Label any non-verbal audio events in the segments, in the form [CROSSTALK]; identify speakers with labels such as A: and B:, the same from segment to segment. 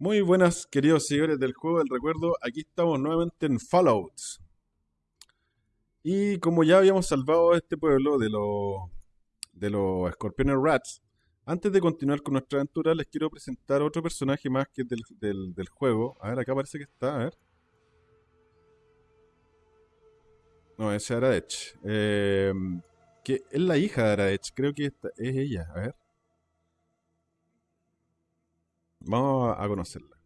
A: Muy buenas, queridos seguidores del juego del recuerdo. Aquí estamos nuevamente en Fallout. Y como ya habíamos salvado este pueblo de los de los escorpiones rats, antes de continuar con nuestra aventura, les quiero presentar otro personaje más que es del, del, juego. A ver, acá parece que está, a ver. No, ese es Aradech. Eh, que es la hija de Aradech, creo que esta- es ella, a ver. Vamos a conocerla.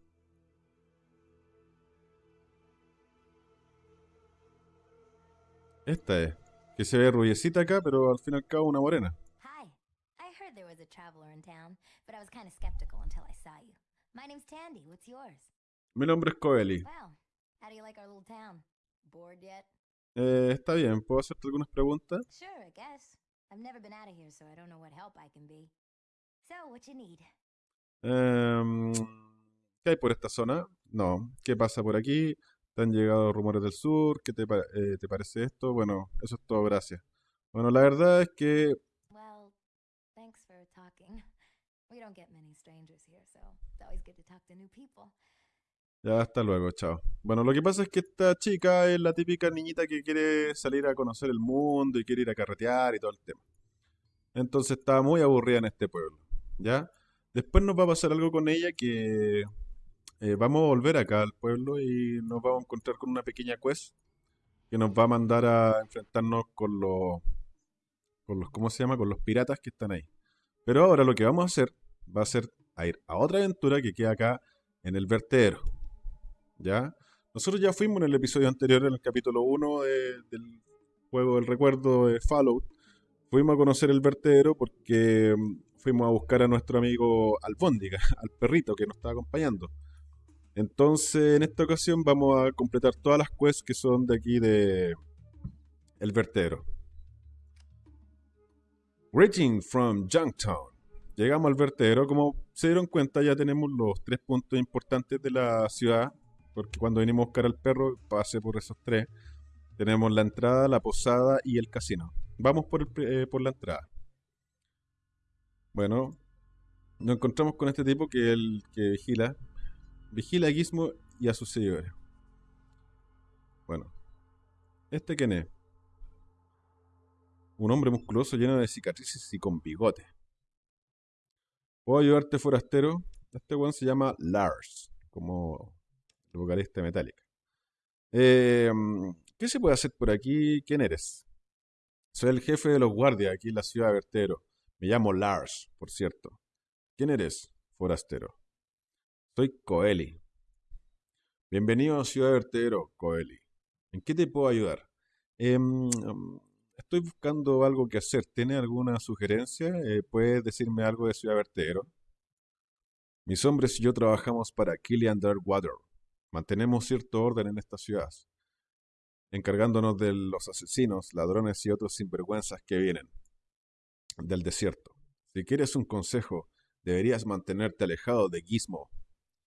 A: Esta es. Que se ve rubiecita acá, pero al fin y al cabo una morena.
B: Hi. I heard there was a traveler in town, but I was kind of skeptical until I saw you. My name's Tandy. What's yours?
A: Mi nombre es Coeli.
B: How do you like our little town? Bored yet?
A: Eh, está bien, ¿puedo hacerte algunas preguntas?
B: Sure, I guess. I've never been out of here, so I don't know what help I can be. So, what you need?
A: Em, ¿qué hay por esta zona? No. ¿Qué pasa por aquí? ¿Te han llegado rumores del sur? ¿Qué te, eh, te parece esto? Bueno, eso es todo, gracias. Bueno, la verdad es que. [LAUGHS] Ya, hasta luego, chao. Bueno, lo que pasa es que esta chica es la típica niñita que quiere salir a conocer el mundo y quiere ir a carretear y todo el tema. Entonces está muy aburrida en este pueblo, ¿ya? Después nos va a pasar algo con ella que eh, vamos a volver acá al pueblo y nos vamos a encontrar con una pequeña quest que nos va a mandar a enfrentarnos con los, con los, ¿cómo se llama? Con los piratas que están ahí. Pero ahora lo que vamos a hacer va a ser a ir a otra aventura que queda acá en el vertedero. ¿Ya? Nosotros ya fuimos en el episodio anterior, en el capítulo 1 de- del juego del recuerdo de Fallout. Fuimos a conocer el vertedero porque mm, fuimos a buscar a nuestro amigo Albóndiga, [LAUGHS] al perrito que nos estaba acompañando. Entonces, en esta ocasión vamos a completar todas las quests que son de aquí de el vertedero. Greeting from Junktown. Llegamos al vertedero. Como se dieron cuenta, ya tenemos los tres puntos importantes de la ciudad. Porque cuando venimos a buscar al perro, pasé por esos tres. Tenemos la entrada, la posada y el casino. Vamos por, el eh, por la entrada. Bueno, nos encontramos con este tipo que el que vigila. Vigila a Gizmo y a sus seguidores. Bueno, ¿este quién es? Un hombre musculoso lleno de cicatrices y con bigote. ¿Puedo ayudarte, forastero? Este weón se llama Lars, como el vocalista de Metallica. Eh, ¿Qué se puede hacer por aquí? ¿Quién eres? Soy el jefe de los guardias aquí en la ciudad de Vertero. Me llamo Lars, por cierto. ¿Quién eres, forastero? Soy Coeli. Bienvenido a Ciudad de Vertedero, Coeli. ¿En qué te puedo ayudar? Em, estoy buscando algo que hacer. ¿Tiene alguna sugerencia? Eh, ¿puedes decirme algo de Ciudad Vertedero? Mis hombres y yo trabajamos para Killian Darkwater. Mantenemos cierto orden en esta ciudad, encargándonos de los asesinos, ladrones y otros sinvergüenzas que vienen del desierto. Si quieres un consejo, deberías mantenerte alejado de Gizmo.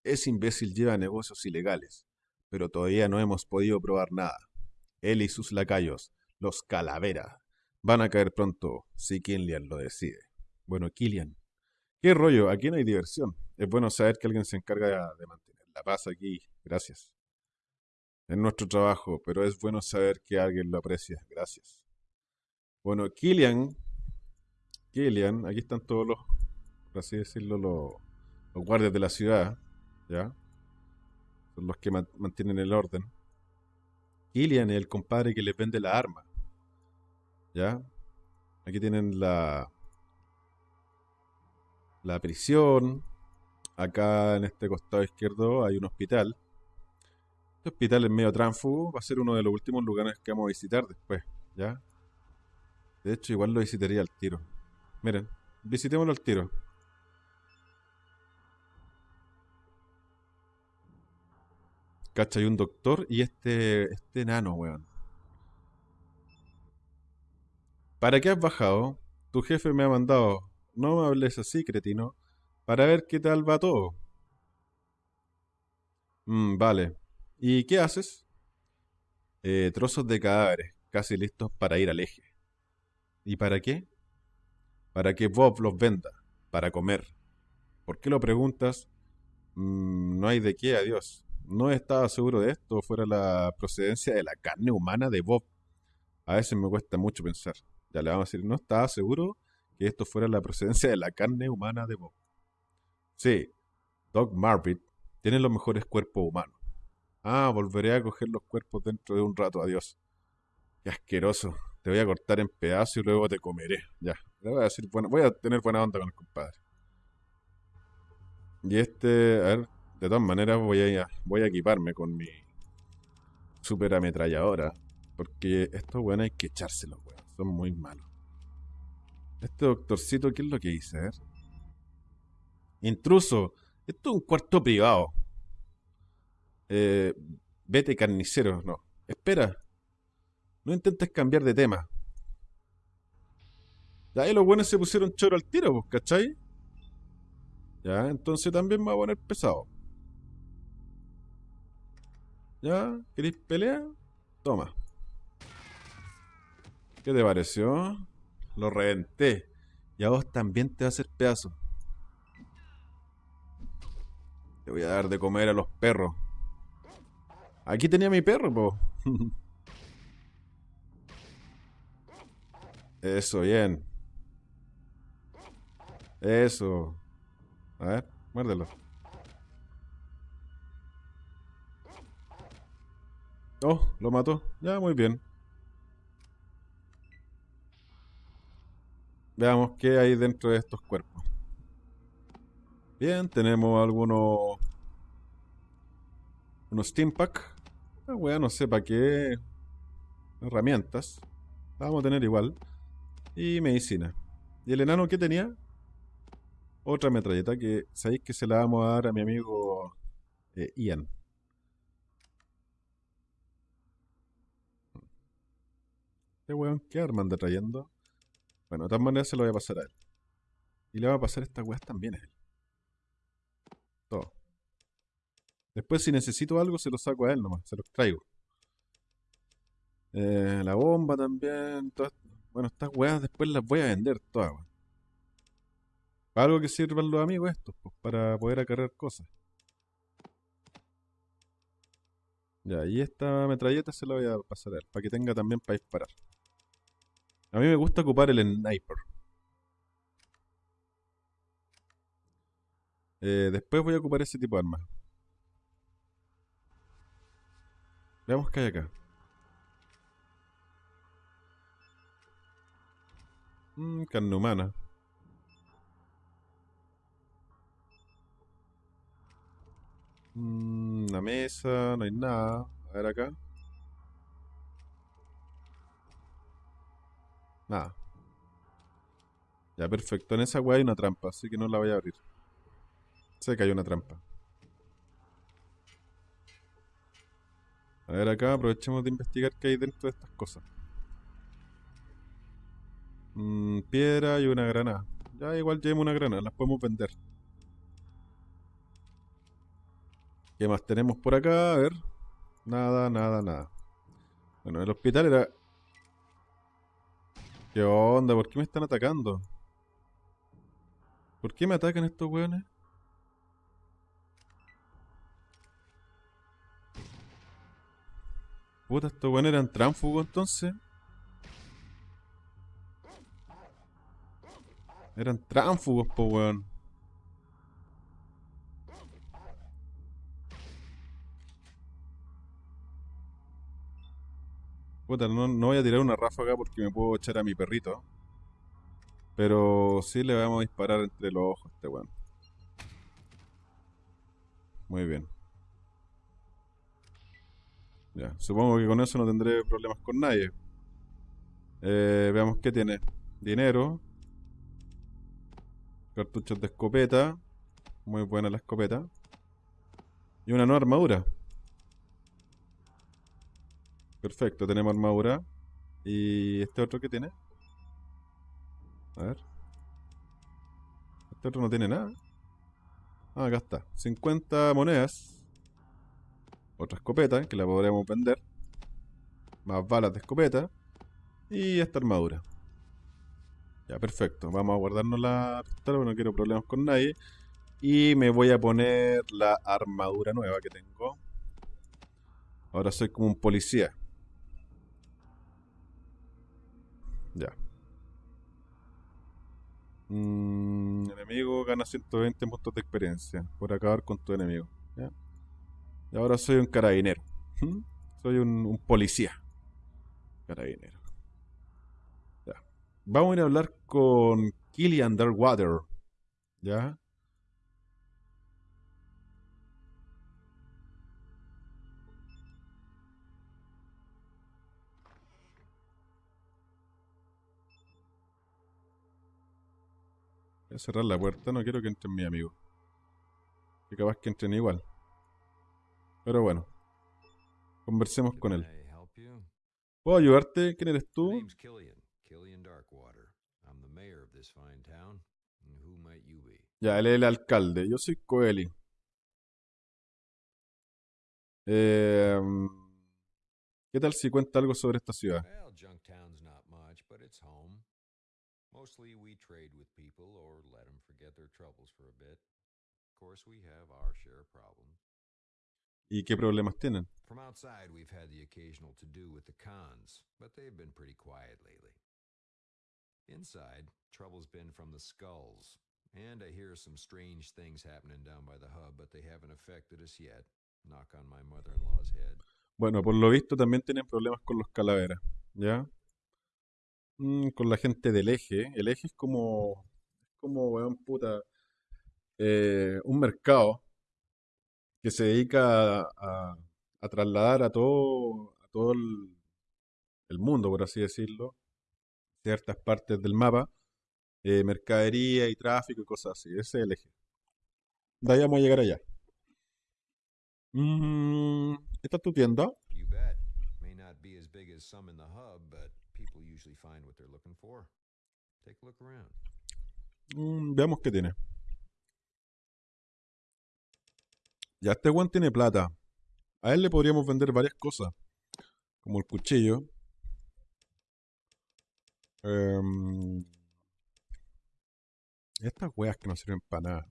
A: Ese imbécil lleva negocios ilegales, pero todavía no hemos podido probar nada. Él y sus lacayos, los Calavera, van a caer pronto si Killian lo decide. Bueno, Killian, ¿qué rollo? Aquí no hay diversión. Es bueno saber que alguien se encarga de mantener la paz aquí. Gracias. Es nuestro trabajo, pero es bueno saber que alguien lo aprecia. Gracias. Bueno, Killian, Killian, aquí están todos los, por así decirlo, los, guardias de la ciudad, ¿ya? Son los que man- mantienen el orden. Killian es el compadre que les vende la arma, ¿ya? Aquí tienen la, la prisión. Acá en este costado izquierdo hay un hospital. Este hospital es medio tránfugo, va a ser uno de los últimos lugares que vamos a visitar después, ¿ya? De hecho, igual lo visitaría al tiro. Miren, visitémoslo al tiro. Cacha, hay un doctor y este, este enano, weón. ¿Para qué has bajado? Tu jefe me ha mandado. No me hables así, cretino. Para ver qué tal va todo. Mm, vale. ¿Y qué haces? Eh, trozos de cadáveres, casi listos para ir al eje. ¿Y para qué? Para que Bob los venda, para comer. ¿Por qué lo preguntas? Mm, no hay de qué, adiós. No estaba seguro de esto, fuera la procedencia de la carne humana de Bob. A veces me cuesta mucho pensar. Ya le vamos a decir, no estaba seguro que esto fuera la procedencia de la carne humana de Bob. Sí, Doc Marvin tiene los mejores cuerpos humanos. Ah, volveré a coger los cuerpos dentro de un rato, adiós. Qué asqueroso. Te voy a cortar en pedazos y luego te comeré. Ya, voy a tener buena onda con el compadre. Y este, a ver, de todas maneras voy a, voy a equiparme con mi super ametralladora. Porque estos weones hay que echárselos, weón. Son muy malos. Este doctorcito, ¿qué es lo que dice? A ver. Intruso. Esto es un cuarto privado. Eh, vete carnicero. No. Espera. No intentes cambiar de tema. Ya ahí los buenos se pusieron choro al tiro, pues, ¿cachai? Ya, entonces también me va a poner pesado. ¿Ya? ¿Queréis pelear? Toma. ¿Qué te pareció? Lo reventé. Y a vos también te va a hacer pedazo. Le voy a dar de comer a los perros. Aquí tenía mi perro, po. [LAUGHS] Eso, bien. Eso. A ver, muérdelo. Oh, lo mató. Ya, muy bien. Veamos qué hay dentro de estos cuerpos. Bien, tenemos algunos... Unos Steam Pack. Ah, no sé para qué. Herramientas. vamos a tener igual. Y medicina. ¿Y el enano qué tenía? Otra metralleta que sabéis que se la vamos a dar a mi amigo eh, Ian. Este weón, ¿qué arma anda trayendo? Bueno, de todas maneras se lo voy a pasar a él. Y le va a pasar estas weas también a él. Todo. Después si necesito algo se lo saco a él nomás, se los traigo. Eh, la bomba también. bueno, estas weas después las voy a vender todas. Para algo que sirvan los amigos estos, pues, para poder acarrear cosas. Ya, y esta metralleta se la voy a pasar a él, para que tenga también para disparar. A mí me gusta ocupar el sniper. Eh, después voy a ocupar ese tipo de armas. Veamos qué hay acá. Mmm, carne humana. Una mesa, no hay nada. A ver acá. Nada. Ya, perfecto. En esa weá hay una trampa, así que no la voy a abrir. Sé que hay una trampa. A ver acá, aprovechemos de investigar qué hay dentro de estas cosas. Mm, piedra y una granada. Ya igual llevemos una granada, las podemos vender. ¿Qué más tenemos por acá? A ver. Nada, nada, nada. Bueno, el hospital era ¿Qué onda? ¿Por qué me están atacando? ¿Por qué me atacan estos weones? Puta, estos weones eran tránfugos entonces. Eran tránfugos, po weón. Puta, no, voy a tirar una ráfaga porque me puedo echar a mi perrito. Pero sí le vamos a disparar entre los ojos a este weón. Muy bien. Ya, supongo que con eso no tendré problemas con nadie. Eh, veamos qué tiene. Dinero. Cartuchos de escopeta. Muy buena la escopeta. Y una nueva armadura. Perfecto, tenemos armadura. ¿Y este otro qué tiene? A ver. Este otro no tiene nada. Ah, acá está. 50 monedas. Otra escopeta, que la podremos vender. Más balas de escopeta. Y esta armadura. Ya, perfecto. Vamos a guardarnos la pistola, no quiero problemas con nadie. Y me voy a poner la armadura nueva que tengo. Ahora soy como un policía. Ya. Mm, enemigo gana 120 puntos de experiencia por acabar con tu enemigo. Y ahora soy un carabinero. ¿Mm? Soy un, un policía. Carabinero. Ya. Vamos a ir a hablar con Killian Underwater. ¿Ya? Voy a cerrar la puerta, no quiero que entren mis amigos. Que capaz que entren igual. Pero bueno. Conversemos con él. ¿Puedo ayudarte? ¿Quién eres tú? Ya, él es el alcalde. Yo soy Coeli. Eh, ¿Qué tal si cuenta algo sobre esta ciudad?
C: Mostly we trade with people or let them forget their troubles for a bit. Of course, we have our share of problems.
A: ¿Y qué problemas tienen?
C: From outside, we've had the occasional to do with the cons, but they've been pretty quiet lately. Inside, trouble's been from the skulls, and I hear some strange things happening down by the hub, but they haven't affected us yet. Knock on my mother in law's head.
A: Bueno, por lo visto también tienen problemas con los calaveras, ¿ya? Mm, con la gente del eje. El eje es como, como, weón, puta, eh, un mercado que se dedica a, a- trasladar a todo, a todo el, mundo, por así decirlo, ciertas partes del mapa, eh, mercadería y tráfico y cosas así. Ese es el eje. De ahí vamos a llegar allá. Mm, ¿esta es tu tienda?
C: People usually find what they're looking for. Take a look around.
A: Mm, veamos qué tiene. Ya este weón tiene plata. A él le podríamos vender varias cosas. Como el cuchillo. Em, estas weas que no sirven para nada.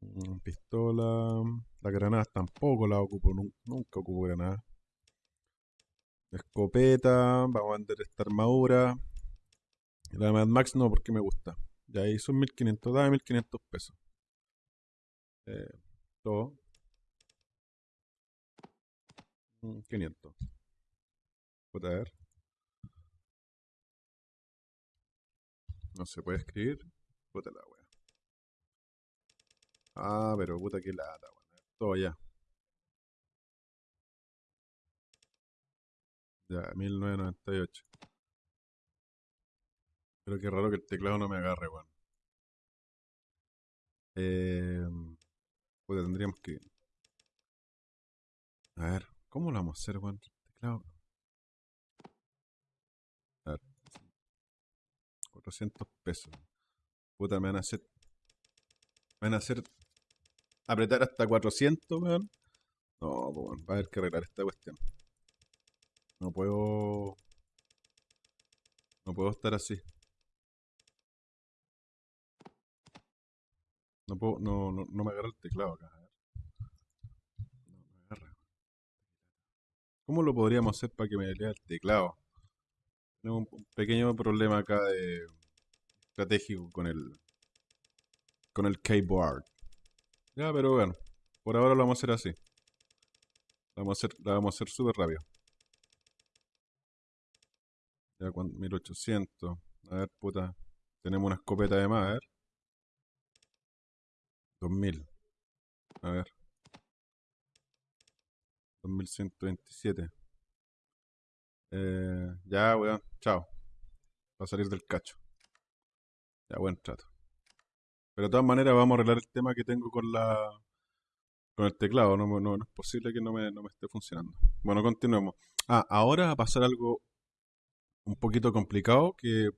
A: Mm, Pistola. Las granadas tampoco las ocupo. nun- Nunca ocupo granadas. Escopeta. Vamos a vender esta armadura. La Mad Max no, porque me gusta. Ya ahí son 1500, dame 1500 pesos. Eh, todo. Mm, 500. Puta, a ver. No se puede escribir. Puta la wea. Ah, pero puta que lata, weón. Todo ya. Ya, 1998. Pero qué raro que el teclado no me agarre, weón. Eh, pues tendríamos que. A ver, ¿cómo lo vamos a hacer, weón? Teclado. A ver. 400 pesos. Puta, me van a hacer. Me van a hacer. Apretar hasta 400, weón. No, weón, va a haber que arreglar esta cuestión. No puedo. No puedo estar así. No puedo, no, no, no me agarra el teclado acá. a ver. No me agarra. ¿Cómo lo podríamos hacer para que me lea el teclado? Tenemos un pequeño problema acá de estratégico con el con el keyboard. Ya, pero bueno, por ahora lo vamos a hacer así. La vamos a hacer, la vamos a hacer súper rápido. Ya, cuan- 1800. A ver, puta. Tenemos una escopeta de más, a ver. 2000. A ver. 2127. Eh, ya, weón. Chao. Va a salir del cacho. Ya, buen trato. Pero de todas maneras vamos a arreglar el tema que tengo con la con el teclado. No es posible que no me, no me esté funcionando. Bueno, continuemos. Ah, ahora va a pasar algo un poquito complicado que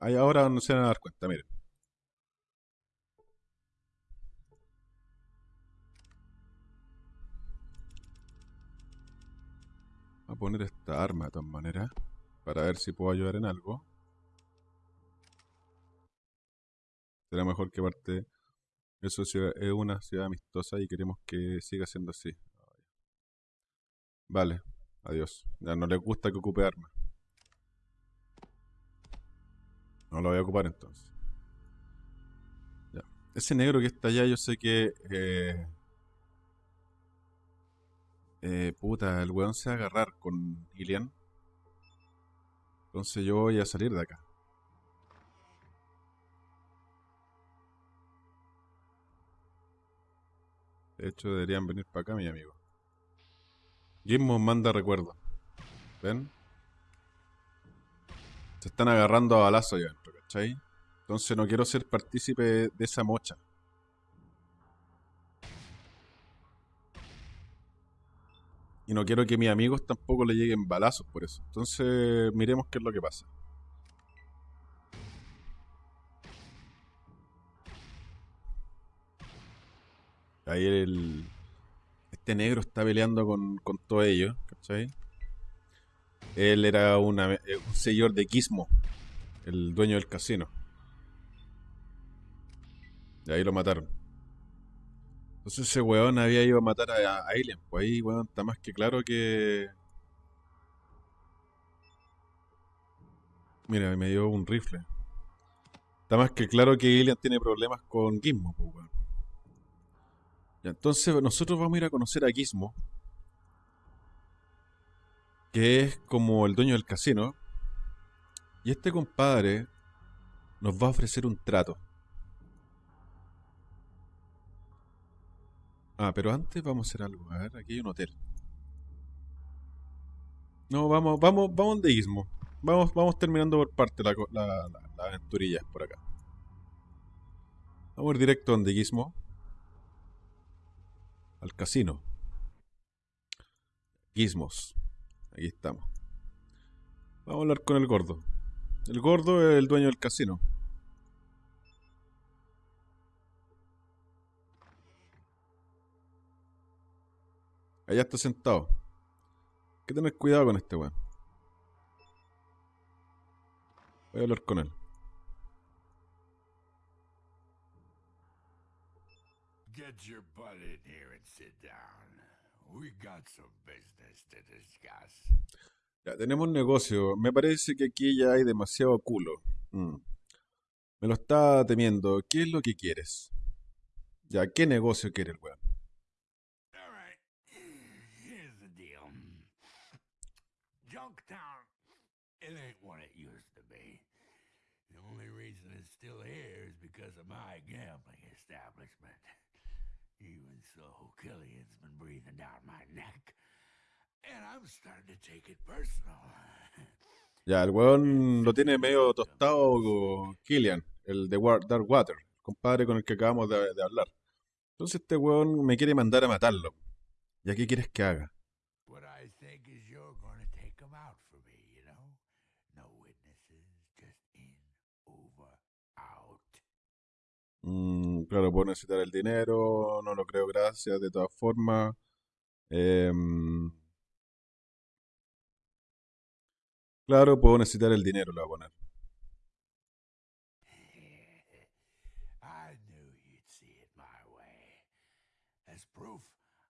A: ahí ahora no se van a dar cuenta. Miren. A poner esta arma de todas maneras para ver si puedo ayudar en algo. Será mejor que parte. Eso es una ciudad amistosa y queremos que siga siendo así. Vale, adiós. Ya no les gusta que ocupe armas. No lo voy a ocupar entonces. Ya. Ese negro que está allá, yo sé que. eh, eh, puta, el weón se va a agarrar con Ilian. Entonces yo voy a salir de acá. De hecho, deberían venir para acá, mi amigo. Gizmo manda recuerdo. ¿Ven? Se están agarrando a balazo ya ¿cachai? Entonces no quiero ser partícipe de esa mocha. Y no quiero que mis amigos tampoco le lleguen balazos por eso. Entonces miremos qué es lo que pasa. Ahí el... Este negro está peleando con, con todo ello, ¿cachai? Él era eh, un señor de Gizmo, el dueño del casino. Y ahí lo mataron. Entonces ese weón había ido a matar a, a Alien. Pues ahí, weón, está más que claro que... Mira, me dio un rifle. Está más que claro que Alien tiene problemas con Gizmo, pues, weón. Entonces nosotros vamos a ir a conocer a Gizmo, que es como el dueño del casino. Y este compadre nos va a ofrecer un trato. Ah, pero antes vamos a hacer algo. A ver, aquí hay un hotel. No, vamos, vamos, vamos de Gizmo. Vamos, vamos terminando por parte la, la, la aventurilla por acá. Vamos a ir directo donde Gizmo. Al casino. Gizmos. Aquí estamos. Vamos a hablar con el gordo. El gordo es el dueño del casino. Allá está sentado. Hay que tener cuidado con este weón. Voy a hablar con él.
D: Get your butt in here and sit down. We got some business to discuss.
A: Ya, tenemos un negocio. Me parece que aquí ya hay demasiado culo. Mm. Me lo está temiendo. ¿Qué es lo que quieres? Ya, ¿qué negocio quiere el weón?
D: It ain't what it used to be. The only reason it's still here is because of my gambling establishment. Even so, Killian's been breathing down my neck, [LAUGHS]
A: Ya, el weón lo tiene medio tostado con Killian, el de Darkwater, el compadre con el que acabamos de, de hablar. Entonces este weón me quiere mandar a matarlo. ¿Ya qué quieres que haga? Mm, claro, puedo necesitar el dinero, no lo creo, gracias, de todas formas. Em, claro, puedo necesitar el dinero, lo voy a poner.
D: I knew you'd see it my way. As proof,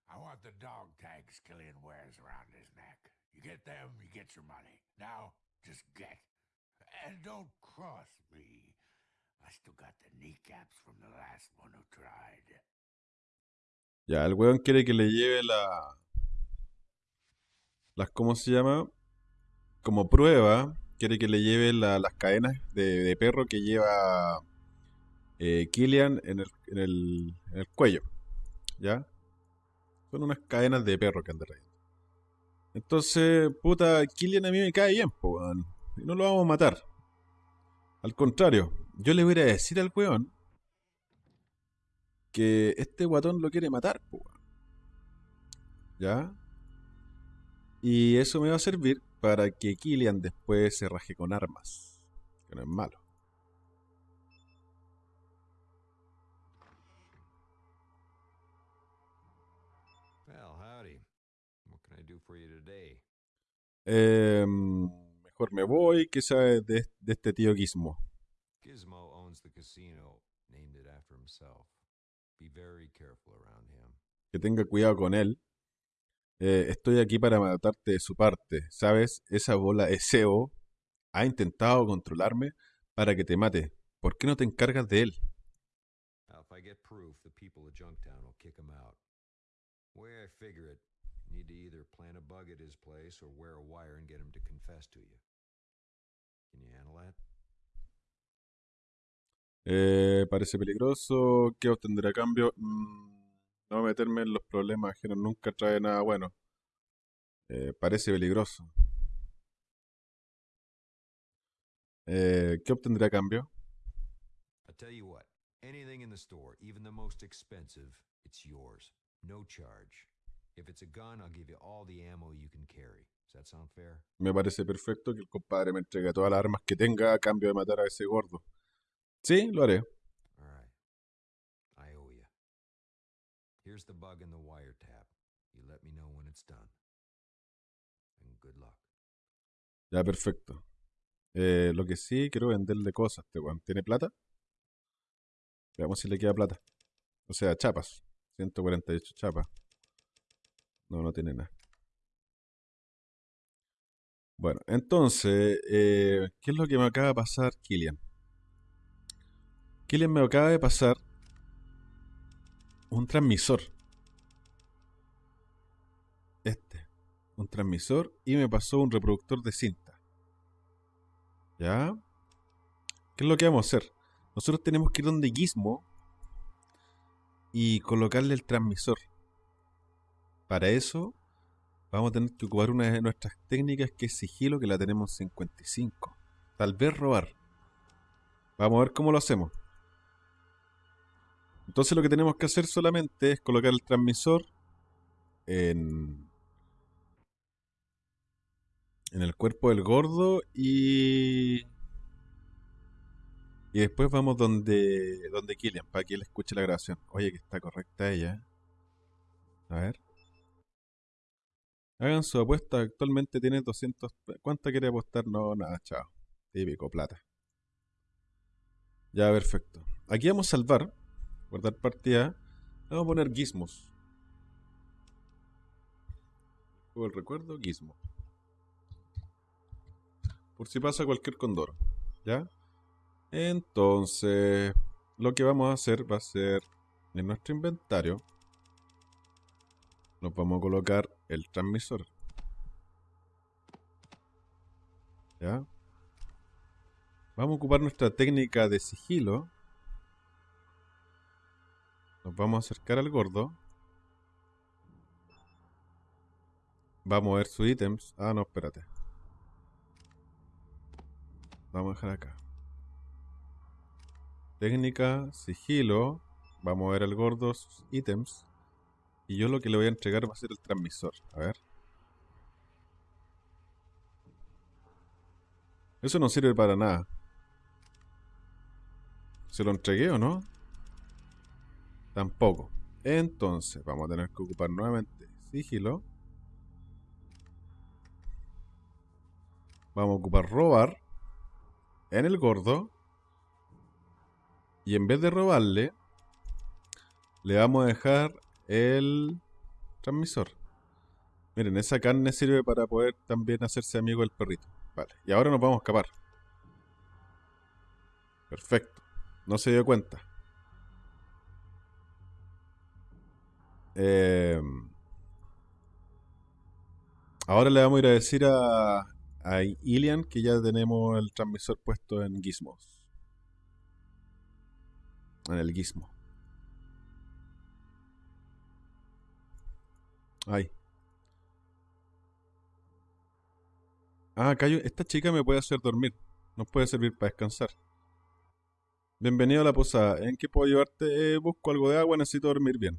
D: I want the dog tags Killian wears around his neck. You get them, you get your money. Now, just get. And don't cross me. I still got the kneecaps from the last one who tried.
A: Ya, el weón quiere que le lleve la... Las, ¿cómo se llama? Como prueba, quiere que le lleve la- las cadenas de, perro que lleva eh, Killian en el, en, el, cuello. ¿Ya? Son unas cadenas de perro que anda trayendo. Entonces, puta, Killian a mí me cae bien, po. Y no lo vamos a matar. Al contrario, yo le voy a decir al weón que este guatón lo quiere matar, po. ¿Ya? Y eso me va a servir para que Killian después se raje con armas. Que no es malo. Em, mejor me voy, que sabe de, de este tío Gizmo.
C: Gizmo owns the casino himself. Be very careful around him.
A: que tenga cuidado con él. Eh, estoy aquí para matarte de su parte. ¿Sabes? Esa bola SEO ha intentado controlarme para que te mate. ¿Por qué no te encargas de él?
C: Now, if I get proof, the people of Junktown will kick him out. The way I figure it, you need to either plant a bug at his place or wear a wire and get him to confess to you. Can you handle that?
A: Eh, parece peligroso. ¿Qué obtendré a cambio? Mm, no meterme en los problemas ajenos nunca trae nada bueno. Eh, parece peligroso. Eh, ¿qué obtendré a cambio?
C: I tell you what, anything in the store, even the most expensive, it's yours. No charge. If it's a gun, I'll give you all the ammo you can carry. Does that sound fair?
A: Me parece perfecto que el compadre me entregue todas las armas que tenga a cambio de matar a ese gordo. Sí, lo haré.
C: Here's the bug and the wiretap. You let me know when it's done. And good luck.
A: Ya, perfecto. Eh, lo que sí, quiero venderle cosas. Este weón. ¿Tiene plata? Veamos si le queda plata. O sea, chapas. 148 chapas. No, no tiene nada. Bueno, entonces, eh, ¿qué es lo que me acaba de pasar, Killian? Killian me acaba de pasar un transmisor. Este. Un transmisor y me pasó un reproductor de cinta. ¿Ya? ¿Qué es lo que vamos a hacer? Nosotros tenemos que ir donde Gizmo y colocarle el transmisor. Para eso vamos a tener que ocupar una de nuestras técnicas que es sigilo, que la tenemos en 55. Tal vez robar. Vamos a ver cómo lo hacemos. Entonces lo que tenemos que hacer solamente es colocar el transmisor en, en el cuerpo del gordo y y después vamos donde donde Killian para que él escuche la grabación. Oye, que está correcta ella. A ver. Hagan su apuesta. Actualmente tiene 200. ¿Cuánta quiere apostar? No, nada, chao. Típico, plata. Ya, perfecto. Aquí vamos a salvar. Guardar partida. Vamos a poner gizmos. Juego el recuerdo, gizmo. Por si pasa cualquier condoro. ¿Ya? Entonces, lo que vamos a hacer va a ser en nuestro inventario. Nos vamos a colocar el transmisor. ¿Ya? Vamos a ocupar nuestra técnica de sigilo. Nos vamos a acercar al gordo. Vamos a ver sus ítems. Ah, no, espérate. Vamos a dejar acá. Técnica, sigilo. Vamos a ver al gordo sus ítems. Y yo lo que le voy a entregar va a ser el transmisor. A ver. Eso no sirve para nada. ¿Se lo entregué o no? Tampoco. Entonces, vamos a tener que ocupar nuevamente sigilo. Vamos a ocupar robar en el gordo. Y en vez de robarle, le vamos a dejar el transmisor. Miren, esa carne sirve para poder también hacerse amigo del perrito. Vale, y ahora nos vamos a escapar. Perfecto. No se dio cuenta. Eh, ahora le vamos a ir a decir a, Ilian que ya tenemos el transmisor puesto en Gizmos. En el Gizmo. Ay. Ah, un- esta chica me puede hacer dormir. Nos puede servir para descansar. Bienvenido a la posada. ¿En qué puedo ayudarte? Eh, busco algo de agua, necesito dormir bien.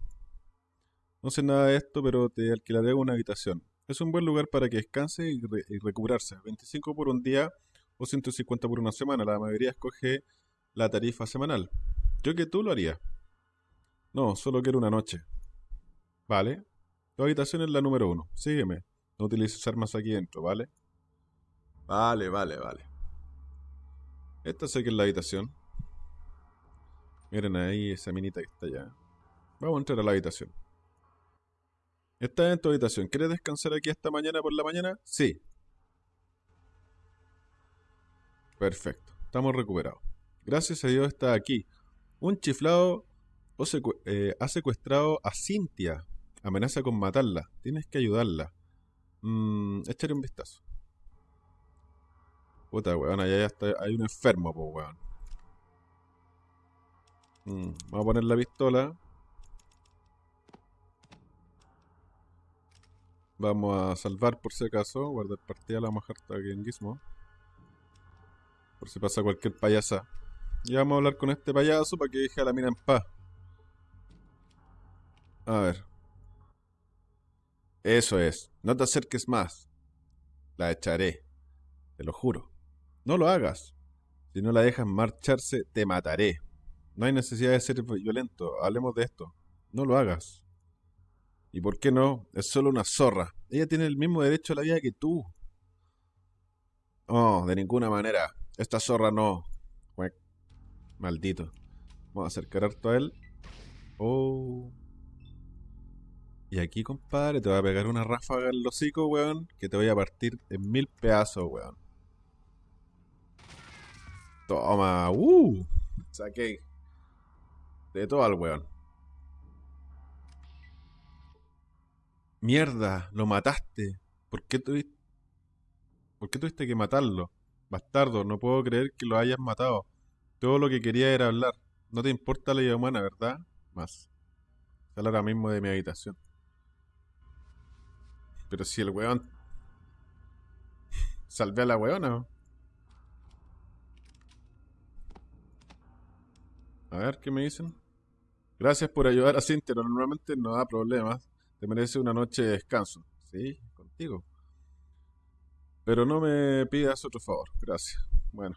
A: No sé nada de esto, pero te alquilaré una habitación. Es un buen lugar para que descanse y, re- y recuperarse. 25 por un día o 150 por una semana. La mayoría escoge la tarifa semanal. Yo que tú lo haría. No, solo quiero una noche. Vale. Tu habitación es la número uno. Sígueme. No utilices armas aquí dentro, ¿vale? Vale, vale, vale. Esta sé que es la habitación. Miren ahí esa minita que está allá. Vamos a entrar a la habitación. Estás en tu habitación. ¿Quieres descansar aquí esta mañana por la mañana? Sí. Perfecto. Estamos recuperados. Gracias a Dios está aquí. Un chiflado eh, ha secuestrado a Cintia. Amenaza con matarla. Tienes que ayudarla. Mm, un vistazo. Puta, weón, allá ya está. Hay un enfermo, po, weón. Mm, vamos a poner la pistola. Vamos a salvar por si acaso. Guardar partida, la vamos a dejar aquí en Gizmo. Por si pasa cualquier payasa. Y vamos a hablar con este payaso para que deje a la mina en paz. A ver. Eso es. No te acerques más. La echaré. Te lo juro. No lo hagas. Si no la dejas marcharse, te mataré. No hay necesidad de ser violento. Hablemos de esto. No lo hagas. ¿Y por qué no? Es solo una zorra. Ella tiene el mismo derecho a la vida que tú. Oh, de ninguna manera. Esta zorra no. Maldito. Vamos a acercar harto a él. Oh. Y aquí, compadre, te voy a pegar una ráfaga el hocico, weón. Que te voy a partir en mil pedazos, weón. Toma. Uh. Saqué. De todo al weón. Mierda, lo mataste. ¿Por qué tuviste, ¿Por qué tuviste que matarlo? Bastardo, no puedo creer que lo hayas matado. Todo lo que quería era hablar. No te importa la vida humana, ¿verdad? Más. Sal ahora mismo de mi habitación. Pero si el weón. [LAUGHS] Salvé a la weona. A ver, ¿qué me dicen? Gracias por ayudar a Cintia. Normalmente no da problemas. Te merece una noche de descanso. Sí, contigo. Pero no me pidas otro favor. Gracias. Bueno.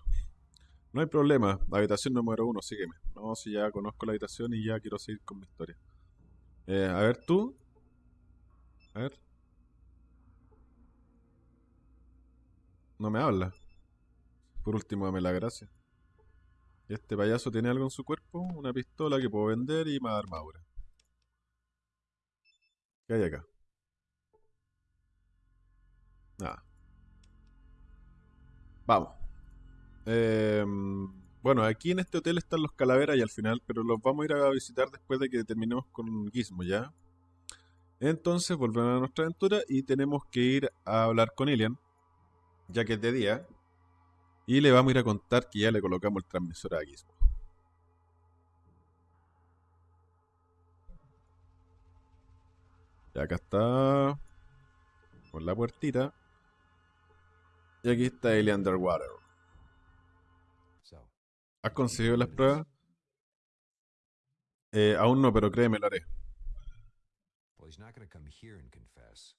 A: No hay problema. Habitación número uno, sígueme. No, si ya conozco la habitación y ya quiero seguir con mi historia. Eh, a ver, tú. A ver. No me habla. Por último, dame la gracia. Este payaso tiene algo en su cuerpo, una pistola que puedo vender y más armadura. ¿Qué hay acá? Nada. Vamos. Em, bueno, aquí en este hotel están los calaveras y al final, pero los vamos a ir a visitar después de que terminemos con Gizmo, ¿ya? Entonces volvemos a nuestra aventura y tenemos que ir a hablar con Ilian, ya que es de día. Y le vamos a ir a contar que ya le colocamos el transmisor a Gizmo. Y acá está. Con la puertita. Y aquí está Eli Underwater. ¿Has conseguido las pruebas? Eh, aún no, pero créeme, lo haré.
C: well, he's not going to come here and confess.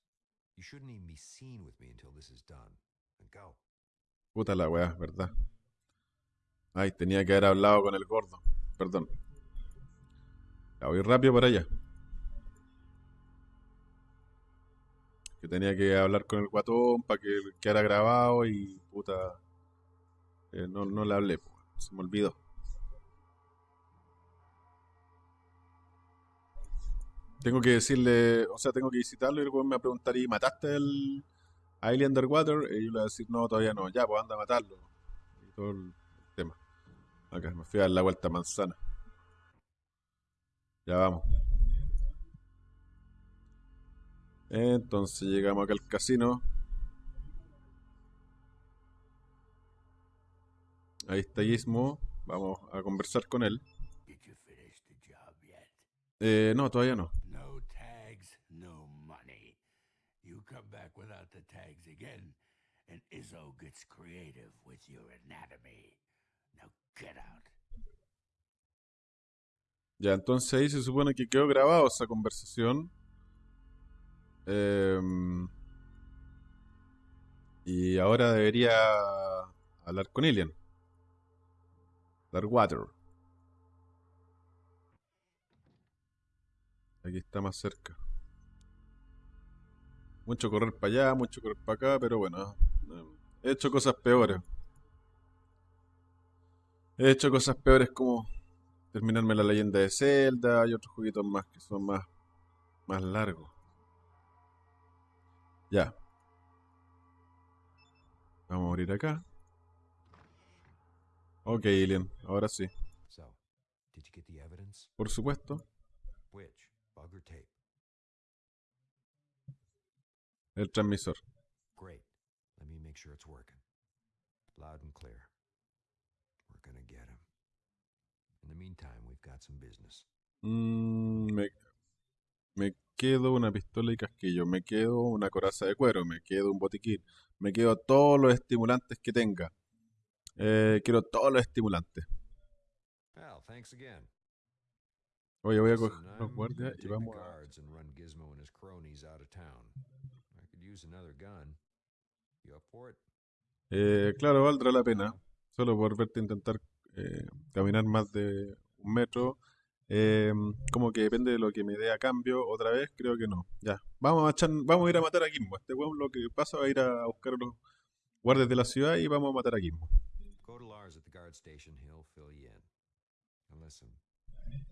C: You shouldn't even be seen with me until this is done. And go.
A: Puta la weá, ¿verdad? Ay, tenía que haber hablado con el gordo. Perdón. Ya voy rápido para allá. Tenía que hablar con el guatón para que quedara grabado y puta. eh, no, no le hablé, se me olvidó. Tengo que decirle, o sea, tengo que visitarlo y el weón me va a preguntar, ¿y mataste a Alien Underwater? Y yo le voy a decir, no, todavía no, ya, pues anda a matarlo. Y todo el tema. Acá, me fui a dar la vuelta manzana. Ya vamos. Entonces llegamos acá al casino. Ahí está Gizmo. Vamos a conversar con él. Eh, no, todavía no.
D: No tags, no money. You come back without the tags again, and Izzo gets creative with your anatomy. Now get out.
A: Ya, entonces ahí se supone que quedó grabado esa conversación. Em, y ahora debería hablar con Ilian. Darkwater. Aquí está más cerca. Mucho correr para allá, mucho correr para acá, pero bueno. eh, He hecho cosas peores. He hecho cosas peores como terminarme la leyenda de Zelda y otros jueguitos más que son más, más largos. Ya. Vamos a abrir acá. Ok, Alien, ahora sí.
C: So, did you get the evidence?
A: Por supuesto, el transmisor.
C: Great. Let me make sure it's working. Loud and clear. We're gonna get him. In the meantime, we've got some business.
A: Mm, me, me quedo una pistola y casquillo, me quedo una coraza de cuero, me quedo un botiquín, me quedo todos los estimulantes que tenga. Eh, quiero todos los estimulantes. Oye, voy a coger los guardias y vamos a... Eh, claro, valdrá la pena. Solo por verte intentar eh, caminar más de un metro. Eh, como que depende de lo que me dé a cambio. Otra vez, creo que no. Ya. Vamos a, echar- vamos a ir a matar a Gizmo. Este weón lo que pasa va a ir a buscar a los guardias de la ciudad y vamos a matar a Gizmo.
C: Go to Lars at the guard station. He'll fill you in. And listen,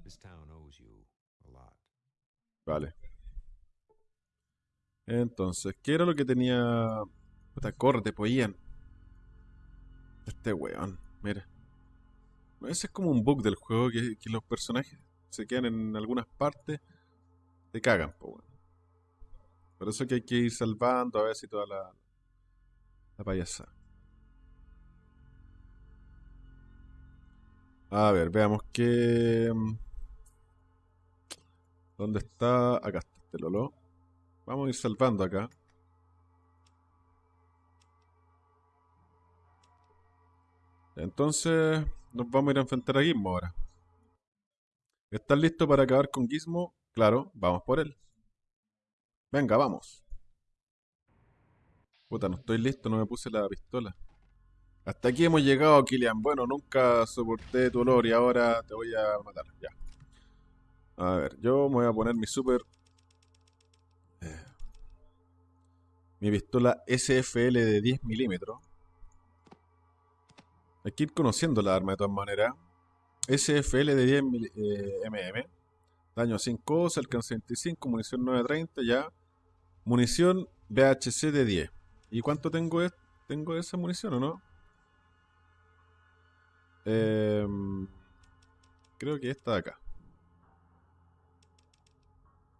C: this town owes you a lot.
A: Vale. Entonces, ¿qué era lo que tenía? Puta, córrete, pues Ian. Este weón, mira. Ese es como un bug del juego que, los personajes se quedan en algunas partes, te cagan, pues weón. Por eso que hay que ir salvando a veces y toda la, la payasada. A ver, veamos qué. mm, ¿Dónde está? Acá está este Lolo. Vamos a ir salvando acá. Entonces, nos vamos a ir a enfrentar a Gizmo ahora. ¿Estás listo para acabar con Gizmo? Claro, vamos por él. Venga, vamos. Puta, no estoy listo, no me puse la pistola. Hasta aquí hemos llegado, Kilian. Bueno, nunca soporté tu olor y ahora te voy a matar. Ya. A ver, yo me voy a poner mi super. eh, mi pistola SFL de 10 milímetros. Hay que ir conociendo la arma de todas maneras. SFL de 10 mil- eh, mm. Daño 5 os, alcance 25, munición 930, ya. Munición BHC de 10. ¿Y cuánto tengo, tengo esa munición o no? Em, creo que esta de acá.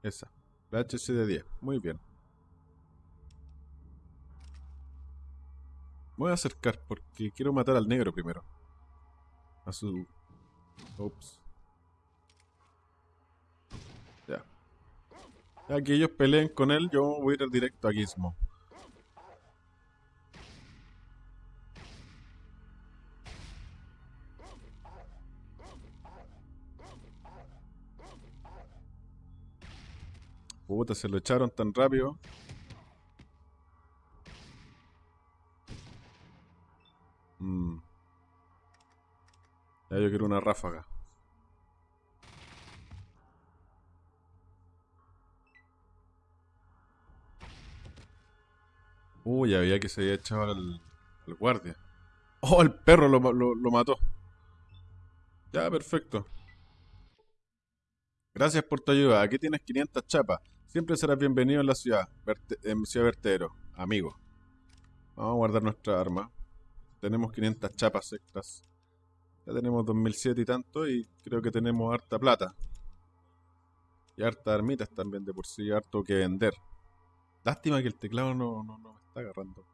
A: Esa. La HC de 10. Muy bien. Voy a acercar porque quiero matar al negro primero. A su... Ups. Ya. Ya que ellos peleen con él, yo voy a ir directo a Gizmo. Puta, se lo echaron tan rápido. Mm. Ya yo quiero una ráfaga. Uy, había que se había echado al, al guardia. Oh, el perro lo, lo- lo mató. Ya, perfecto. Gracias por tu ayuda. Aquí tienes 500 chapas. Siempre serás bienvenido en la ciudad, Verte- en Ciudad Vertedero, amigo. Vamos a guardar nuestra arma. Tenemos 500 chapas extras. Ya tenemos 2007 y tanto y creo que tenemos harta plata. Y harta armitas también de por sí, harto que vender. Lástima que el teclado no, no, me está agarrando.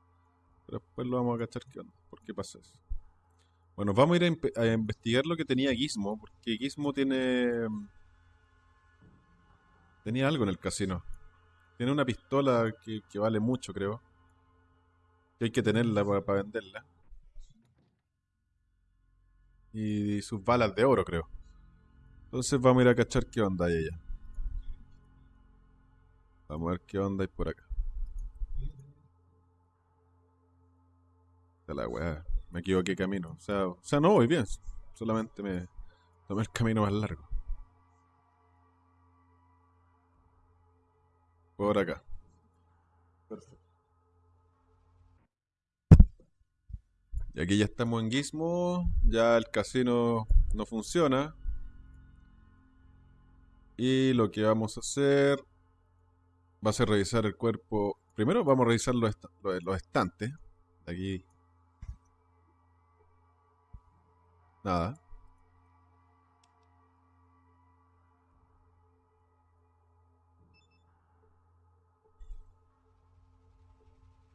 A: Pero después lo vamos a cachar qué onda. ¿Por qué pasa eso? Bueno, vamos a ir a investigar lo que tenía Gizmo, porque Gizmo tiene... Tenía algo en el casino. Tiene una pistola que, que vale mucho, creo. Que hay que tenerla para venderla. Y sus balas de oro, creo. Entonces vamos a ir a cachar qué onda hay ella. Vamos a ver qué onda hay por acá. La weá. Me equivoqué camino. O sea, o sea, no voy bien. Solamente me tomé el camino más largo. Por acá. Y aquí ya estamos en Gizmo. Ya el casino no funciona. Y lo que vamos a hacer va a ser revisar el cuerpo. Primero vamos a revisar los, los- estantes. Aquí. Nada.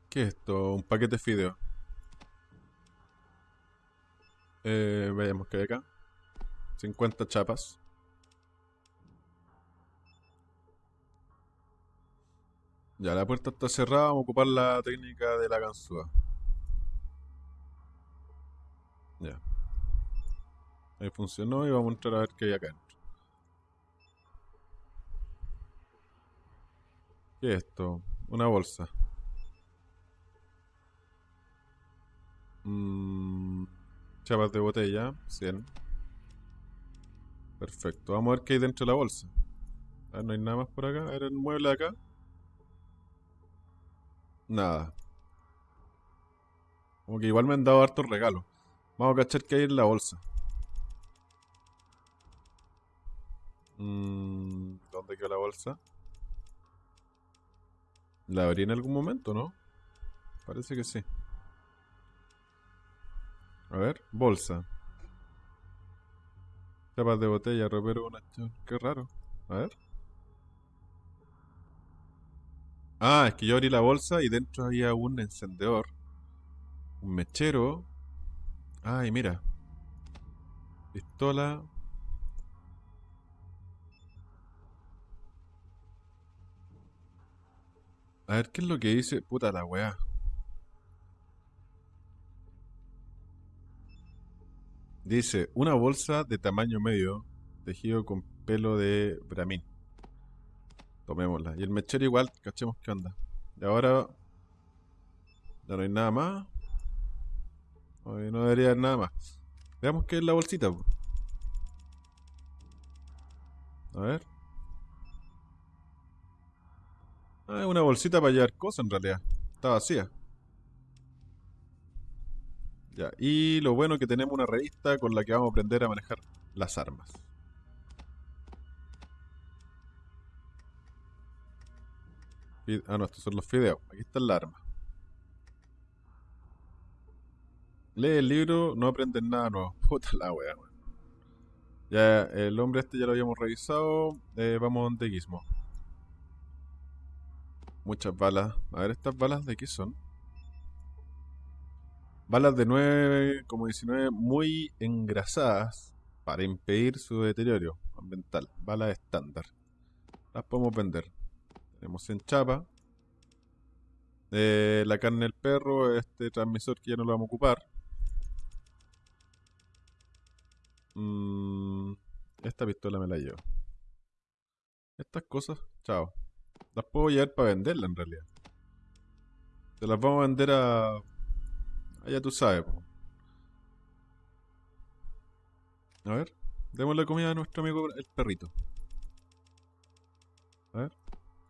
A: ¿Qué es esto? Un paquete de fideo. Eh, veamos qué hay acá. 50 chapas. Ya, la puerta está cerrada. Vamos a ocupar la técnica de la ganzúa. Ya. Ahí funcionó y vamos a entrar a ver qué hay acá. ¿Qué es esto? Una bolsa. Mm, chapas de botella, 100. Perfecto. Vamos a ver qué hay dentro de la bolsa. A ver, no hay nada más por acá. A ver el mueble de acá. Nada. Como que igual me han dado hartos regalos. Vamos a cachar qué hay en la bolsa. Mm, ¿Dónde quedó la bolsa? ¿La abrí en algún momento, no? Parece que sí. A ver, bolsa. Chapas de botella, ropero, una... Qué raro. A ver. Ah, es que yo abrí la bolsa y dentro había un encendedor. Un mechero. Ay, mira. Pistola. A ver, ¿qué es lo que dice? Puta la weá. Dice, una bolsa de tamaño medio, tejido con pelo de bramín. Tomémosla. Y el mechero igual, cachemos qué onda. Y ahora... Ya no hay nada más. Hoy no debería haber nada más. Veamos qué es la bolsita. A ver. Ah, es una bolsita para llevar cosas en realidad. Está vacía. Ya, y lo bueno que tenemos una revista con la que vamos a aprender a manejar las armas. Ah, no, estos son los fideos. Aquí está el arma. Lee el libro, no aprendes nada nuevo. [LAUGHS] Puta la wea. Ya, el hombre este ya lo habíamos revisado. Eh, vamos donde Gizmo. Muchas balas. A ver, ¿estas balas de qué son? Balas de 9, como 19, muy engrasadas para impedir su deterioro ambiental. Balas estándar. Las podemos vender. Tenemos en chapa. Eh, la carne del perro, este transmisor que ya no lo vamos a ocupar. Mm, esta pistola me la llevo. Estas cosas, chao. Las puedo llevar para venderla en realidad. Se las vamos a vender a... Allá tú sabes. A ver, démosle comida a nuestro amigo el perrito. A ver,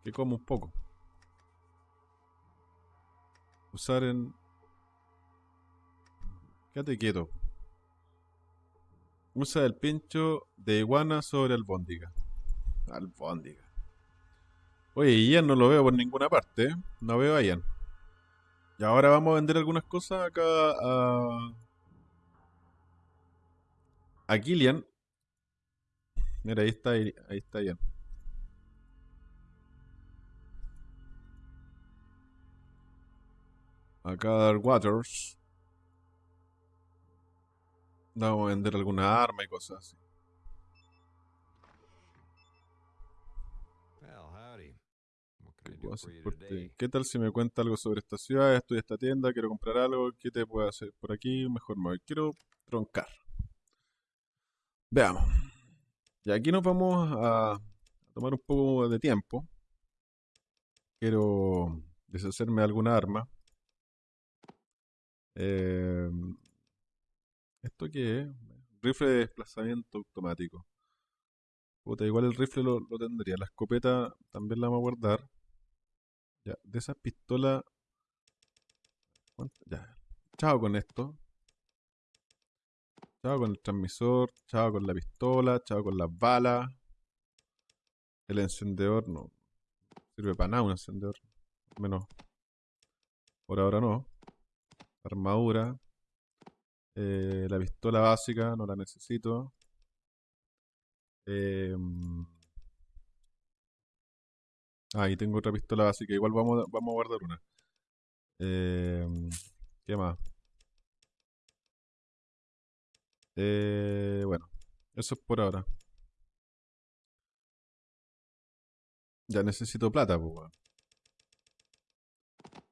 A: que coma un poco. Usar en... Quédate quieto. Usa el pincho de iguana sobre albóndiga. Albóndiga. Oye, Ian no lo veo por ninguna parte, ¿eh? No veo a Ian. Y ahora vamos a vender algunas cosas acá a... A Killian. Mira, ahí está, ahí está. Acá Dark Waters. Vamos a vender alguna arma y cosas así. ¿Qué tal si me cuenta algo sobre esta ciudad? Estoy en esta tienda, quiero comprar algo. ¿Qué te puedo hacer por aquí? Mejor me voy. Quiero troncar. Veamos. Y aquí nos vamos a tomar un poco de tiempo. Quiero deshacerme de alguna arma. Eh, ¿Esto qué es? Rifle de desplazamiento automático. Puta, igual el rifle lo, lo tendría. La escopeta también la vamos a guardar. Ya, de esas pistolas. Ya. Chao con esto. Chao con el transmisor. Chao con la pistola. Chao con las balas. El encendedor no sirve para nada un encendedor. Menos. Por ahora no. Armadura. Eh, la pistola básica no la necesito. Em, Ah, y tengo otra pistola básica. Igual vamos, vamos a guardar una. Em, ¿qué más? Eh, bueno, eso es por ahora. Ya necesito plata, pues, weón.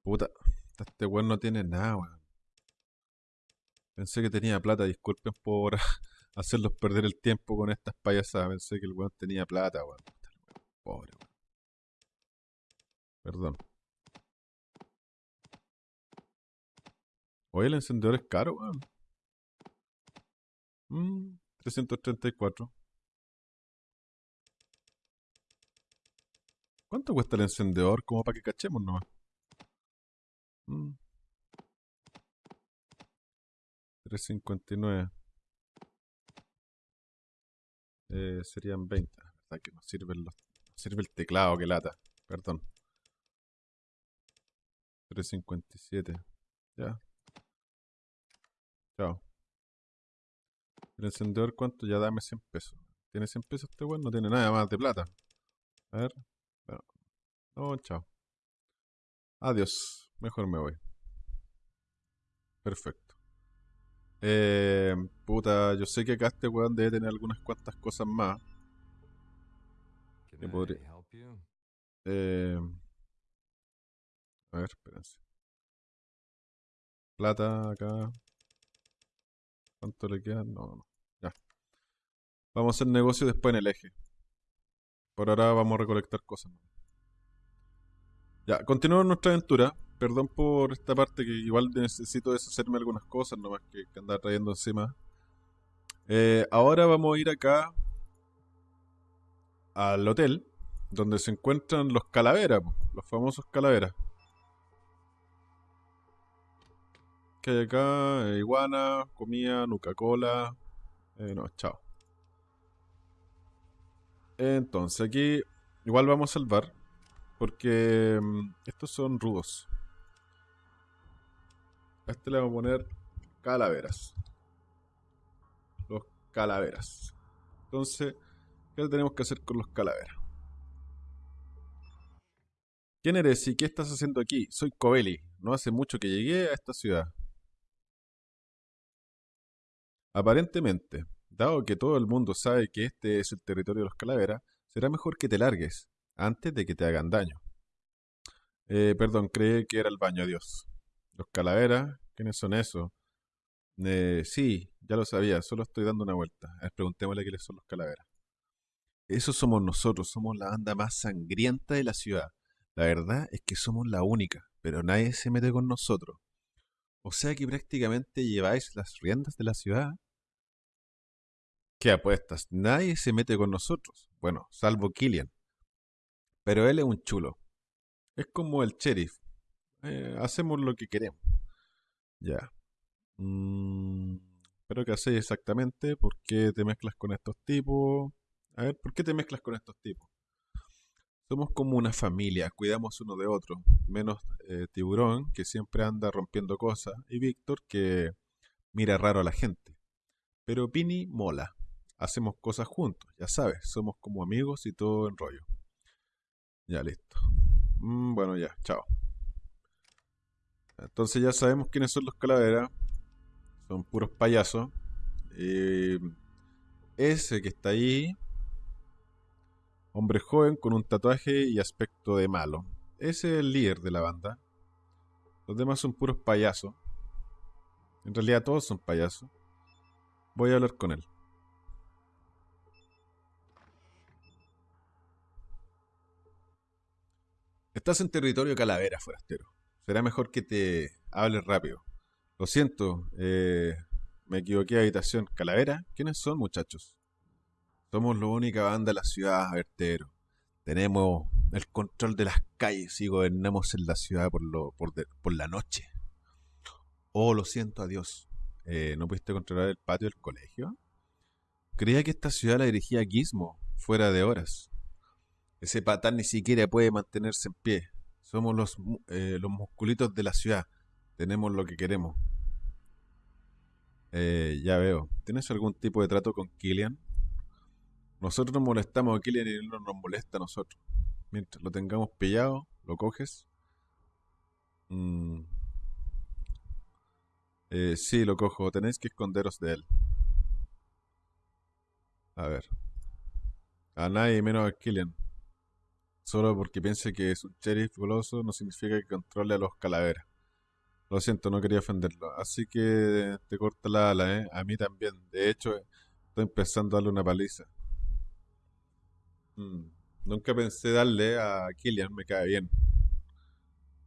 A: Puta, este weón no tiene nada, weón. Pensé que tenía plata, disculpen por [LAUGHS] hacerlos perder el tiempo con estas payasadas. Pensé que el weón tenía plata, weón, Pobre, weón. Perdón. Oye, el encendedor es caro, weón. Mm, 334. ¿Cuánto cuesta el encendedor? Como para que cachemos nomás. Mm. 359. Eh, serían 20. La verdad que no sirven los, no sirve el teclado, que lata. Perdón. 357. Ya. Chao. El encendedor, ¿cuánto? Ya dame 100 pesos. ¿Tiene 100 pesos este weón? No tiene nada más de plata. A ver. Bueno. No, chao. Adiós. Mejor me voy. Perfecto. Eh, puta, yo sé que acá este weón debe tener algunas cuantas cosas más.
C: Can
A: ¿Qué
C: I
A: podría-? Eh, a ver, espérense. Plata acá. ¿Cuánto le queda? No, no, no. Ya. Vamos a hacer negocio después en el eje. Por ahora vamos a recolectar cosas. Ya, continuamos nuestra aventura. Perdón por esta parte que igual necesito deshacerme algunas cosas nomás que, andar trayendo encima. Eh, ahora vamos a ir acá al hotel donde se encuentran los calaveras, los famosos calaveras. Que hay acá? Eh, iguana, comida, nuca cola. Eh, no, chao. Entonces, aquí igual vamos a salvar. Porque mm, estos son rudos. A este le vamos a poner calaveras. Los calaveras. Entonces, ¿qué tenemos que hacer con los calaveras? ¿Quién eres y qué estás haciendo aquí? Soy Covelli. No hace mucho que llegué a esta ciudad. Aparentemente, dado que todo el mundo sabe que este es el territorio de los calaveras, será mejor que te largues antes de que te hagan daño. Eh, perdón, creí que era el baño, adiós. Los calaveras, ¿quiénes son esos? Eh, sí, ya lo sabía, solo estoy dando una vuelta. A ver, preguntémosle quiénes son los calaveras. Esos somos nosotros, somos la banda más sangrienta de la ciudad. La verdad es que somos la única, pero nadie se mete con nosotros. O sea que prácticamente lleváis las riendas de la ciudad. ¿Qué apuestas? Nadie se mete con nosotros. Bueno, salvo Killian. Pero él es un chulo. Es como el sheriff. Eh, hacemos lo que queremos. Ya. Mm, ¿Pero qué hacéis exactamente? ¿Por qué te mezclas con estos tipos? A ver, ¿por qué te mezclas con estos tipos? Somos como una familia, cuidamos uno de otro, menos eh, Tiburón, que siempre anda rompiendo cosas, y Víctor, que mira raro a la gente. Pero Pini mola, hacemos cosas juntos, ya sabes, somos como amigos y todo en rollo. Ya listo. Mm, bueno, ya, chao. Entonces ya sabemos quiénes son los calaveras, son puros payasos. Y ese que está ahí Hombre joven con un tatuaje y aspecto de malo. Ese es el líder de la banda. Los demás son puros payasos. En realidad todos son payasos. Voy a hablar con él. Estás en territorio calavera, forastero. Será mejor que te hables rápido. Lo siento, eh, me equivoqué habitación. ¿Calavera? ¿Quiénes son, muchachos? Somos la única banda de la ciudad, Vertero. Tenemos el control de las calles y gobernamos en la ciudad por, lo, por, de- por la noche. Oh, lo siento, adiós. Eh, ¿No pudiste controlar el patio del colegio? Creía que esta ciudad la dirigía Gizmo, fuera de horas. Ese patán ni siquiera puede mantenerse en pie. Somos los, eh, los musculitos de la ciudad. Tenemos lo que queremos. Eh, ya veo. ¿Tienes algún tipo de trato con Killian? Nosotros nos molestamos a Killian y él no nos molesta a nosotros. Mientras lo tengamos pillado, lo coges. Mm. Eh, sí, lo cojo. Tenéis que esconderos de él. A ver. A nadie menos a Killian. Solo porque piense que es un sheriff goloso no significa que controle a los calaveras. Lo siento, no quería ofenderlo. Así que te corta la ala, ¿eh? A mí también. De hecho, estoy empezando a darle una paliza. Mm, Nunca pensé darle a Killian, me cae bien.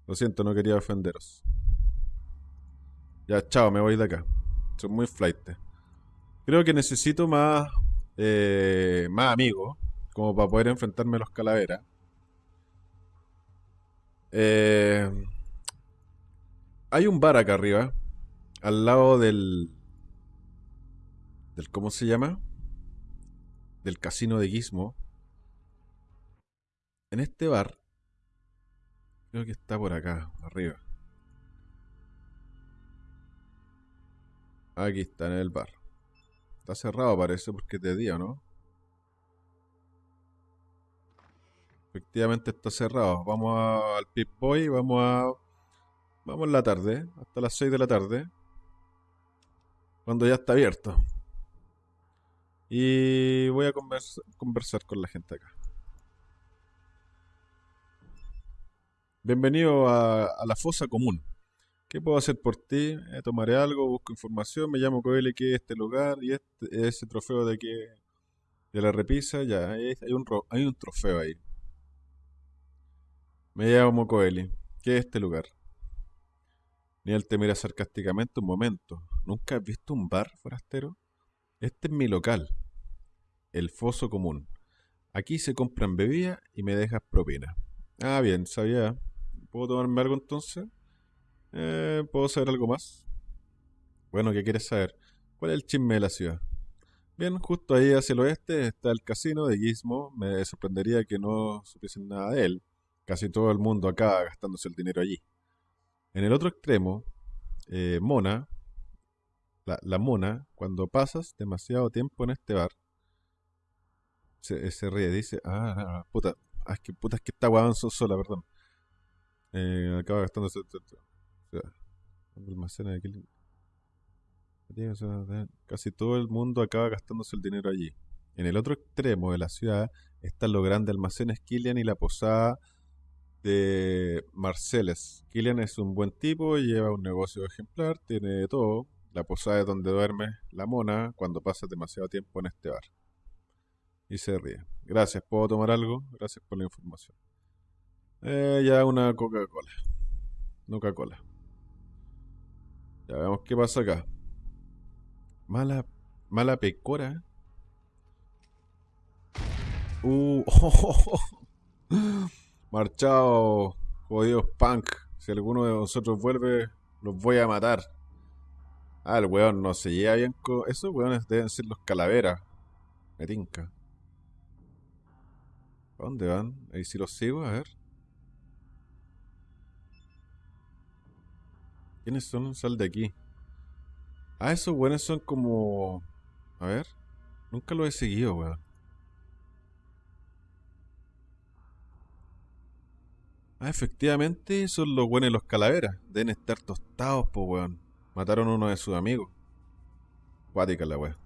A: Lo siento, no quería ofenderos. Ya, chao, me voy de acá. Son muy flight. Creo que necesito más, eh, más amigos, como para poder enfrentarme a los calaveras. Eh, hay un bar acá arriba, al lado del, del, ¿cómo se llama? Del casino de Gizmo. En este bar, creo que está por acá, arriba. Aquí está en el bar. Está cerrado parece porque es de día, ¿no? Efectivamente está cerrado. Vamos al Pip Boy, vamos a... Vamos en la tarde, hasta las 6 de la tarde. Cuando ya está abierto. Y voy a convers- conversar con la gente acá. Bienvenido a, la fosa común. ¿Qué puedo hacer por ti? Eh, tomaré algo, busco información, me llamo Coeli, que es este lugar y este, ese trofeo de que de la repisa, ya, hay, hay un, hay un trofeo ahí. Me llamo Coeli, ¿qué es este lugar? Niel te mira sarcásticamente un momento. ¿Nunca has visto un bar, forastero? Este es mi local, el Foso Común. Aquí se compran bebidas y me dejas propina. Ah, bien, sabía. ¿Puedo tomarme algo entonces? Eh, ¿puedo saber algo más? Bueno, ¿qué quieres saber? ¿Cuál es el chisme de la ciudad? Bien, justo ahí hacia el oeste está el casino de Gizmo. Me sorprendería que no supiesen nada de él. Casi todo el mundo acá gastándose el dinero allí. En el otro extremo, eh, Mona, la, Mona, cuando pasas demasiado tiempo en este bar, se, se ríe, dice, ah, no, no, puta, ah, es que puta, es que está weón so- sola, perdón. Eh, acaba gastándose. almacena de Casi todo el mundo acaba gastándose el dinero allí. En el otro extremo de la ciudad están los grandes almacenes Killian y la posada de Marceles. Killian es un buen tipo, lleva un negocio ejemplar, tiene todo. La posada es donde duerme la mona cuando pasas demasiado tiempo en este bar. Y se ríe. Gracias, ¿puedo tomar algo? Gracias por la información. Eh, ya una Coca-Cola. Coca-Cola. Ya veamos qué pasa acá. Mala, mala pecora. Uh, [LAUGHS] marchado, jodidos punk. Si alguno de vosotros vuelve, los voy a matar. Ah, el weón no se lleva bien con... Esos weones deben ser los calaveras. Me tinca. ¿A dónde van? Ahí si los sigo, a ver. ¿Quiénes son? Sal de aquí. Ah, esos weones son como... A ver. Nunca los he seguido, weón. Ah, efectivamente, son los buenos los calaveras. Deben estar tostados, po, weón. Mataron a uno de sus amigos. Cuática la weón.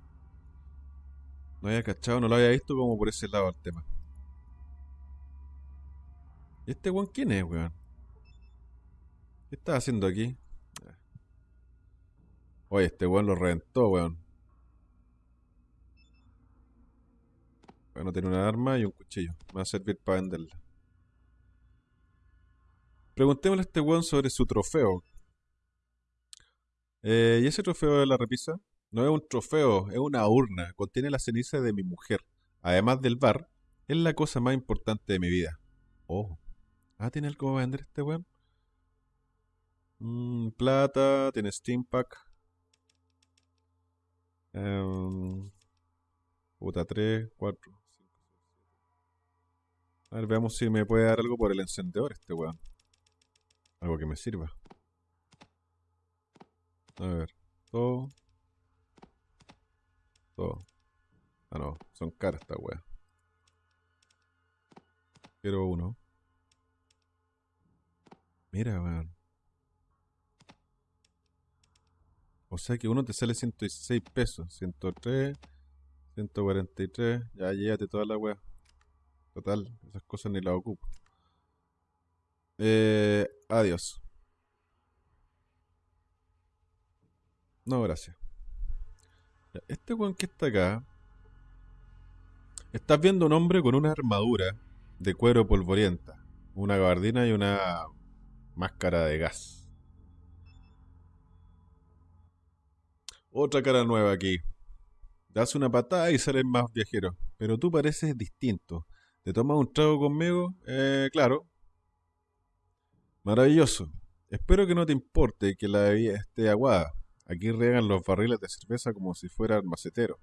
A: No había cachado, no lo había visto como por ese lado el tema. ¿Y este weón quién es, weón? ¿Qué está haciendo aquí? Oye, este weón lo reventó, weón. Bueno, tiene una arma y un cuchillo. Me va a servir para venderla. Preguntémosle a este weón sobre su trofeo. Eh, ¿y ese trofeo de la repisa? No es un trofeo, es una urna. Contiene la ceniza de mi mujer. Además del bar, es la cosa más importante de mi vida. Oh. Ah, ¿tiene algo para vender este weón? Mm, plata, tiene Steam Pack. Em, puta, 3, 4, 5, A ver, veamos si me puede dar algo por el encendedor este weón. Algo que me sirva. A ver, todo. Todo. Ah, no, son caras esta weá. Quiero uno. Mira, weón. O sea que uno te sale 116 pesos. 103, 143. Ya, llévate toda la weá. Total, esas cosas ni las ocupo. Eh, adiós. No, gracias. Este weón que está acá. Estás viendo un hombre con una armadura de cuero polvorienta, una gabardina y una máscara de gas. Otra cara nueva aquí. Das una patada y salen más viajeros. Pero tú pareces distinto. ¿Te tomas un trago conmigo? Eh, claro. Maravilloso. Espero que no te importe que la bebida esté aguada. Aquí riegan los barriles de cerveza como si fuera el macetero.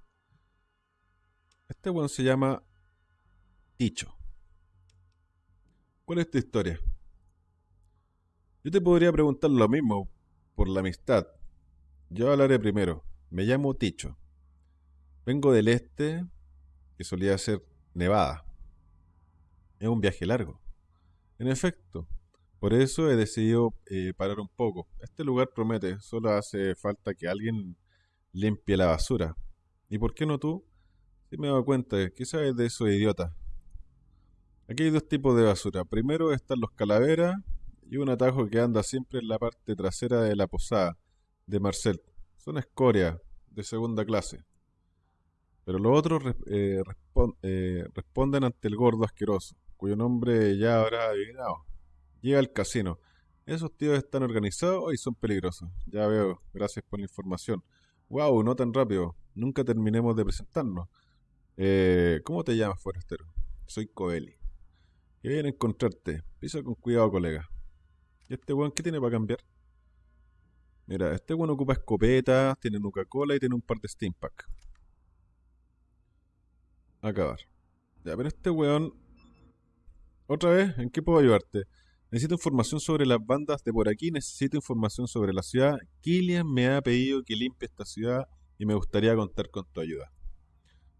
A: Este weón se llama Ticho. ¿Cuál es tu historia? Yo te podría preguntar lo mismo por la amistad. Yo hablaré primero. Me llamo Ticho. Vengo del este, que solía ser Nevada. Es un viaje largo. En efecto, por eso he decidido eh, parar un poco. Este lugar promete, solo hace falta que alguien limpie la basura. ¿Y por qué no tú? Si me he dado cuenta, ¿qué sabes de esos idiotas? Aquí hay dos tipos de basura. Primero están los calaveras y un atajo que anda siempre en la parte trasera de la posada de Marcel. Son escoria de segunda clase. Pero los otros eh, eh, responden ante el gordo asqueroso, cuyo nombre ya habrá adivinado. Llega al casino. Esos tíos están organizados y son peligrosos. Ya veo, gracias por la información. Wow, no tan rápido. Nunca terminemos de presentarnos. Eh, ¿cómo te llamas, forastero? Soy Coeli. Qué bien encontrarte. Pisa con cuidado, colega. ¿Y este weón qué tiene para cambiar? Mira, este weón ocupa escopetas, tiene Nuca-Cola y tiene un par de Steam Pack. Acabar. Ya, pero este weón... Otra vez, ¿en qué puedo ayudarte? Necesito información sobre las bandas de por aquí, necesito información sobre la ciudad. Killian me ha pedido que limpie esta ciudad y me gustaría contar con tu ayuda.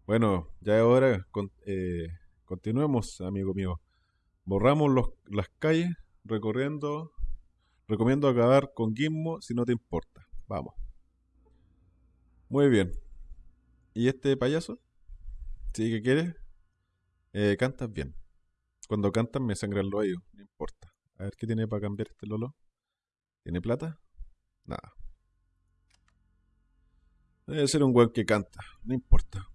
A: Bueno, ya es hora, con- eh, continuemos, amigo mío. Borramos las calles recorriendo. Recomiendo acabar con Gizmo si no te importa. Vamos. Muy bien. ¿Y este payaso? ¿Sí que quieres? Eh, cantas bien. Cuando cantas me sangran los oídos, no importa. A ver qué tiene para cambiar este Lolo. ¿Tiene plata? Nada. Debe ser un weón que canta, no importa.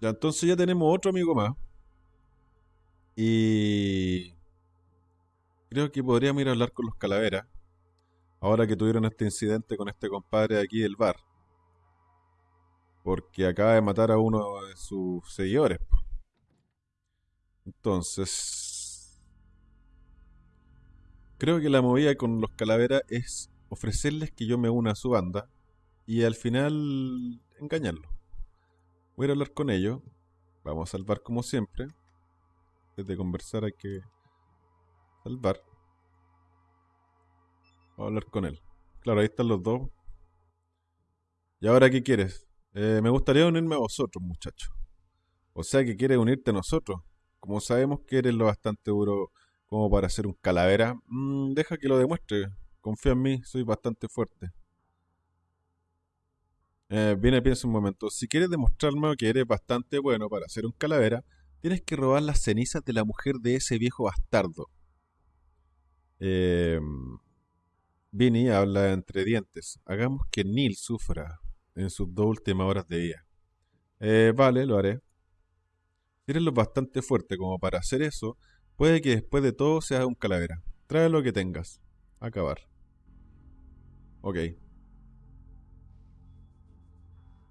A: Ya, entonces ya tenemos otro amigo más. Y creo que podríamos ir a hablar con los calaveras. Ahora que tuvieron este incidente con este compadre de aquí del bar. Porque acaba de matar a uno de sus seguidores. Entonces, creo que la movida con los calaveras es ofrecerles que yo me una a su banda y al final engañarlos. Voy a hablar con ellos. Vamos a salvar como siempre. Antes de conversar hay que salvar. Vamos a hablar con él. Claro, ahí están los dos. ¿Y ahora qué quieres? Eh, me gustaría unirme a vosotros, muchachos. O sea que quieres unirte a nosotros. Como sabemos que eres lo bastante duro como para ser un calavera, mm, deja que lo demuestre. Confía en mí, soy bastante fuerte. Eh, viene, piensa un momento. Si quieres demostrarme que eres bastante bueno para ser un calavera, tienes que robar las cenizas de la mujer de ese viejo bastardo. Eh, Vinny habla entre dientes. Hagamos que Neil sufra en sus dos últimas horas de vida. Eh, vale, lo haré. Eres lo bastante fuerte como para hacer eso, puede que después de todo seas un calavera. Trae lo que tengas. Acabar. Ok.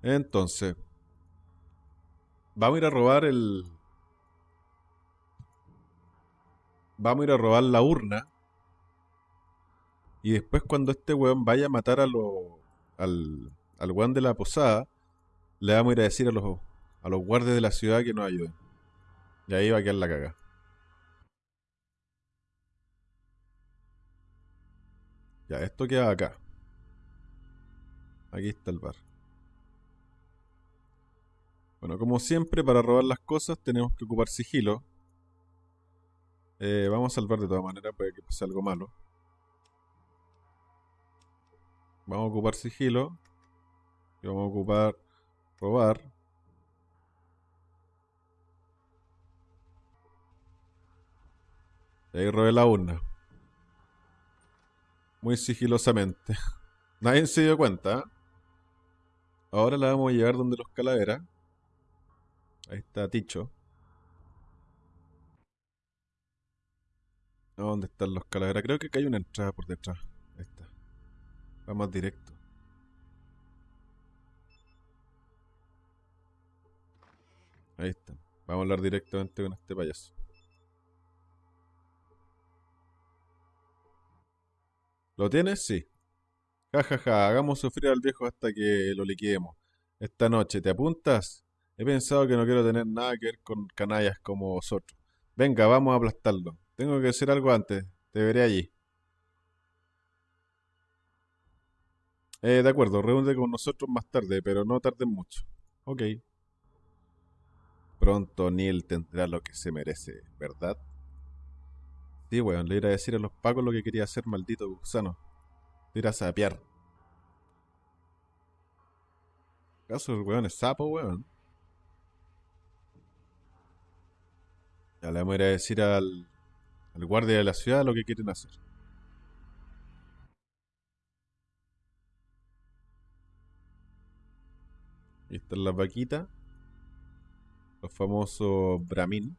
A: Entonces, vamos a ir a robar el. Vamos a ir a robar la urna. Y después, cuando este weón vaya a matar a lo, al, al weón de la posada, le vamos a ir a decir a los, a los guardias de la ciudad que nos ayuden. Y ahí va a quedar la caga. Ya, esto queda acá. Aquí está el bar. Bueno, como siempre, para robar las cosas tenemos que ocupar sigilo. Eh, vamos a salvar de todas maneras, puede que pase algo malo. Vamos a ocupar sigilo. Y vamos a ocupar robar. Y ahí robé la urna. Muy sigilosamente. [LAUGHS] Nadie se dio cuenta. Ahora la vamos a llevar donde los calaveras. Ahí está Ticho. ¿Dónde están los calaveras? Creo que acá hay una entrada por detrás. Está. Vamos directo. Ahí está. Vamos a hablar directamente con este payaso. ¿Lo tienes? Sí. Ja, ja, ja. Hagamos sufrir al viejo hasta que lo liquidemos. Esta noche, ¿te apuntas? He pensado que no quiero tener nada que ver con canallas como vosotros. Venga, vamos a aplastarlo. Tengo que hacer algo antes. Te veré allí. Eh, de acuerdo, reúnete con nosotros más tarde, pero no tardes mucho. Ok. Pronto Neil tendrá lo que se merece, ¿verdad? Sí, weón, le iba a decir a los pacos lo que quería hacer, maldito gusano. Le iba a sapear. ¿Acaso el weón es sapo, weón? Ya le vamos a ir a decir al, al guardia de la ciudad lo que quieren hacer. Ahí están las vaquitas. Los famosos Brahmin.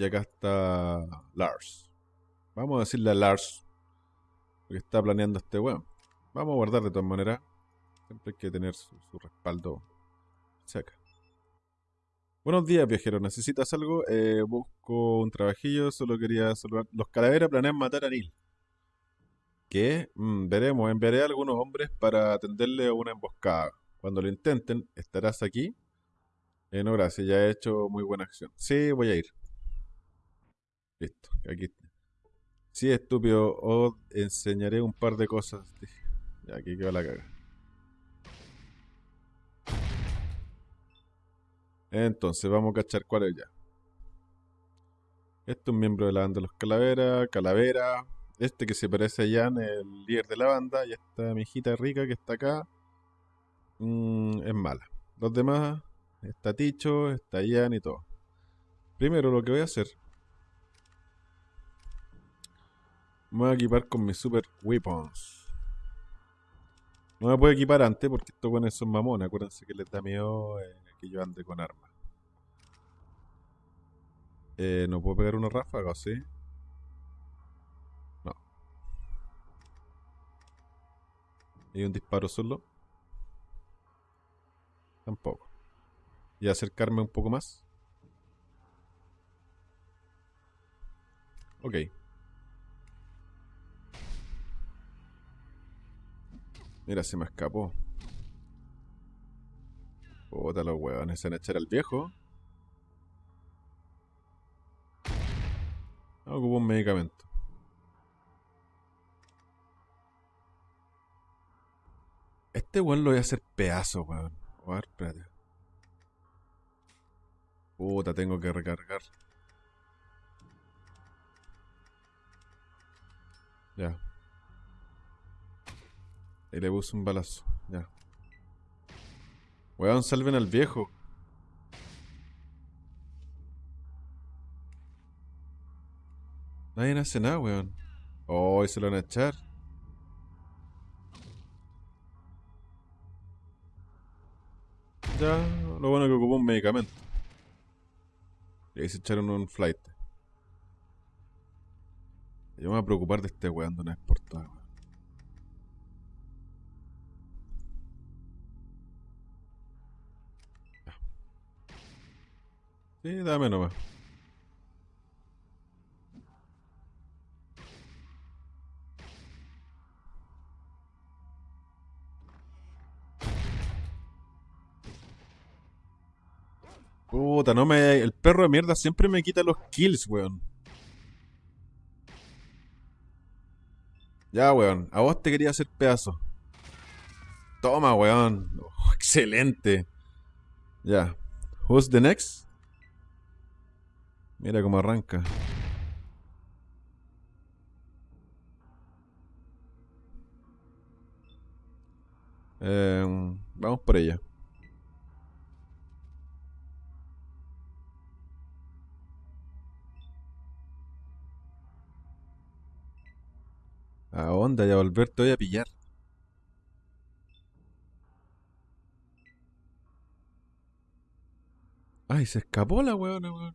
A: Y acá está Lars. Vamos a decirle a Lars lo que está planeando este weón. Vamos a guardar de todas maneras. Siempre hay que tener su, su respaldo cerca. Buenos días, viajero. ¿Necesitas algo? Eh, busco un trabajillo. Solo quería saludar. Los calaveras planean matar a Neil. ¿Qué? Mm, veremos. Enviaré a algunos hombres para atenderle a una emboscada. Cuando lo intenten, ¿estarás aquí? Eh, no, gracias. Ya he hecho muy buena acción. Sí, voy a ir. Listo. Aquí. Sí, estúpido. Os enseñaré un par de cosas. Ya, aquí quedó la caga. Entonces, vamos a cachar cuál es ya. Este es un miembro de la banda de los Calaveras, Calavera. Este que se parece a Jan, el líder de la banda. Y esta mijita rica que está acá. mm, es mala. Los demás, está Ticho, está Jan y todo. Primero lo que voy a hacer. Me voy a equipar con mis super weapons. No me puedo equipar antes porque estos buenos son mamones. Acuérdense que les da miedo eh, que yo ande con armas. Eh, ¿No puedo pegar una ráfaga o sí? No. ¿Y un disparo solo? Tampoco. ¿Y acercarme un poco más? Ok. Mira, se me escapó. Puta, los huevones se van a echar al viejo. Ah, Ocupo un medicamento. Este weón lo voy a hacer pedazo, weón. A ver, espérate. Puta, tengo que recargar. Ya. Y le puse un balazo. Ya. Weón, salven al viejo. Nadie hace nada, weón. Oh, y se lo van a echar. Ya, lo bueno es que ocupó un medicamento. Y ahí se echaron un flight. Yo me voy a preocupar de este weón de una vez Sí, dame nomás. Puta, no me. El perro de mierda siempre me quita los kills, weón. Ya, weón. A vos te quería hacer pedazo. Toma, weón. Oh, excelente. Ya. Who's the next? Mira cómo arranca. Em, vamos por ella. A onda, ya volver te voy a pillar. Ay, se escapó la weona, weón.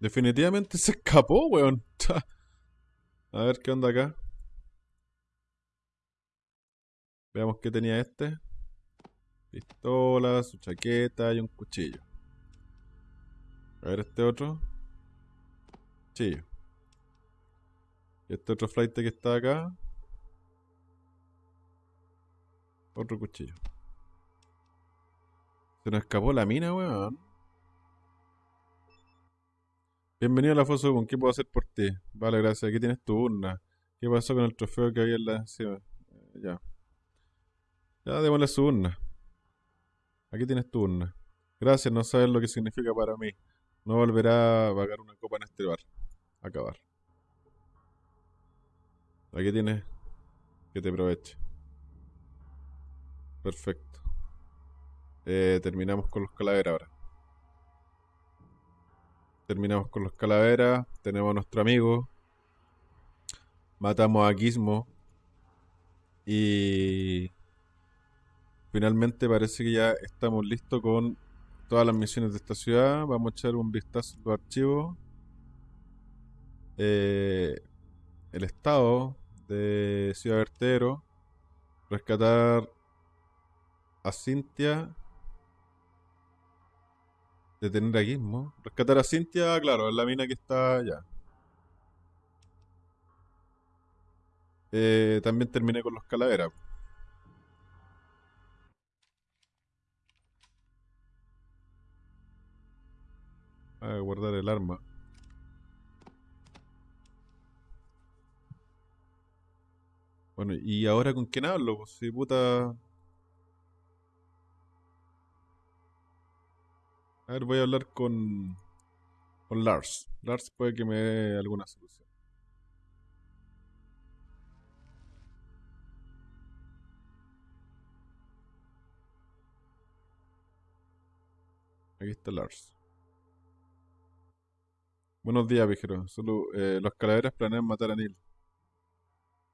A: Definitivamente se escapó, weón. A ver qué onda acá. Veamos qué tenía este. Pistola, su chaqueta y un cuchillo. A ver este otro. Cuchillo. Y este otro flight que está acá. Otro cuchillo. Se nos escapó la mina, weón. Bienvenido a la ¿con ¿Qué puedo hacer por ti? Vale, gracias. Aquí tienes tu urna. ¿Qué pasó con el trofeo que había en la... encima? Eh, ya. Ya, démosle su urna. Aquí tienes tu urna. Gracias, no sabes lo que significa para mí. No volverá a pagar una copa en este bar. Acabar. Aquí tienes que te aproveche. Perfecto. Eh, terminamos con los calaveras ahora. Terminamos con los calaveras. Tenemos a nuestro amigo. Matamos a Gizmo. Y finalmente parece que ya estamos listos con todas las misiones de esta ciudad. Vamos a echar un vistazo a los archivos. Eh, el estado de Ciudad Vertedero. Rescatar a Cintia. Detener a Gizmo. Rescatar a Cintia, claro, es la mina que está allá. Eh, también terminé con los calaveras. A guardar el arma. Bueno, ¿y ahora con quién hablo? Pues si puta... A ver, voy a hablar con... Con Lars. Lars puede que me dé alguna solución. Aquí está Lars. Buenos días, viejero. Solo eh, los calaveras planean matar a Neil.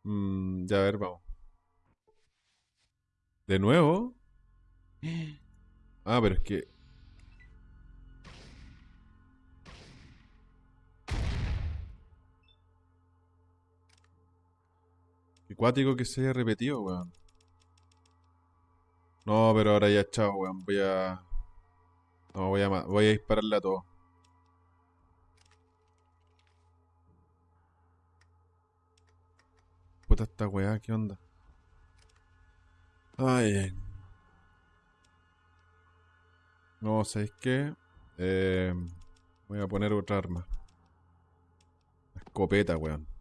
A: Mm, ya a ver, vamos. ¿De nuevo? [GASPS] Ah, pero es que... Qué cuático que se haya repetido, weón. No, pero ahora ya chao, weón. Voy a... No, voy a, voy a dispararle a todos. Puta esta weá, ¿qué onda? Ay. No, ¿sabéis qué? Eh, voy a poner otra arma. Escopeta, weón.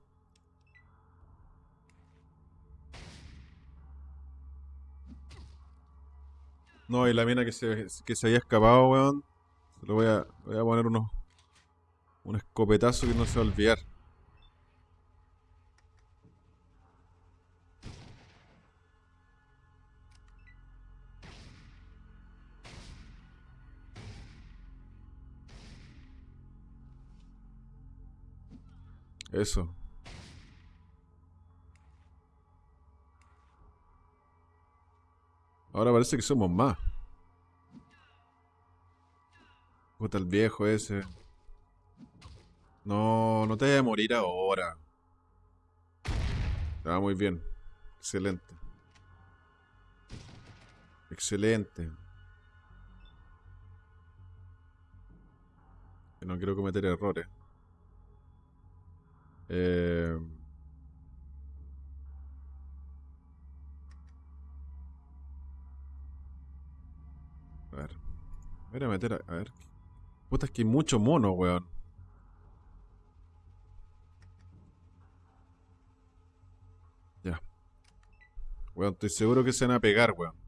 A: No, y la mina que se, que se había escapado, weón. Se lo voy a, voy a poner unos, un escopetazo que no se va a olvidar. Eso. Ahora parece que somos más. Puta el viejo ese. No, no te vayas a morir ahora. Ah, muy bien. Excelente. Excelente. No quiero cometer errores. Eh, Voy a meter a, a ver. Puta, es que hay mucho mono, weón. Ya. Weón, estoy seguro que se van a pegar, weón.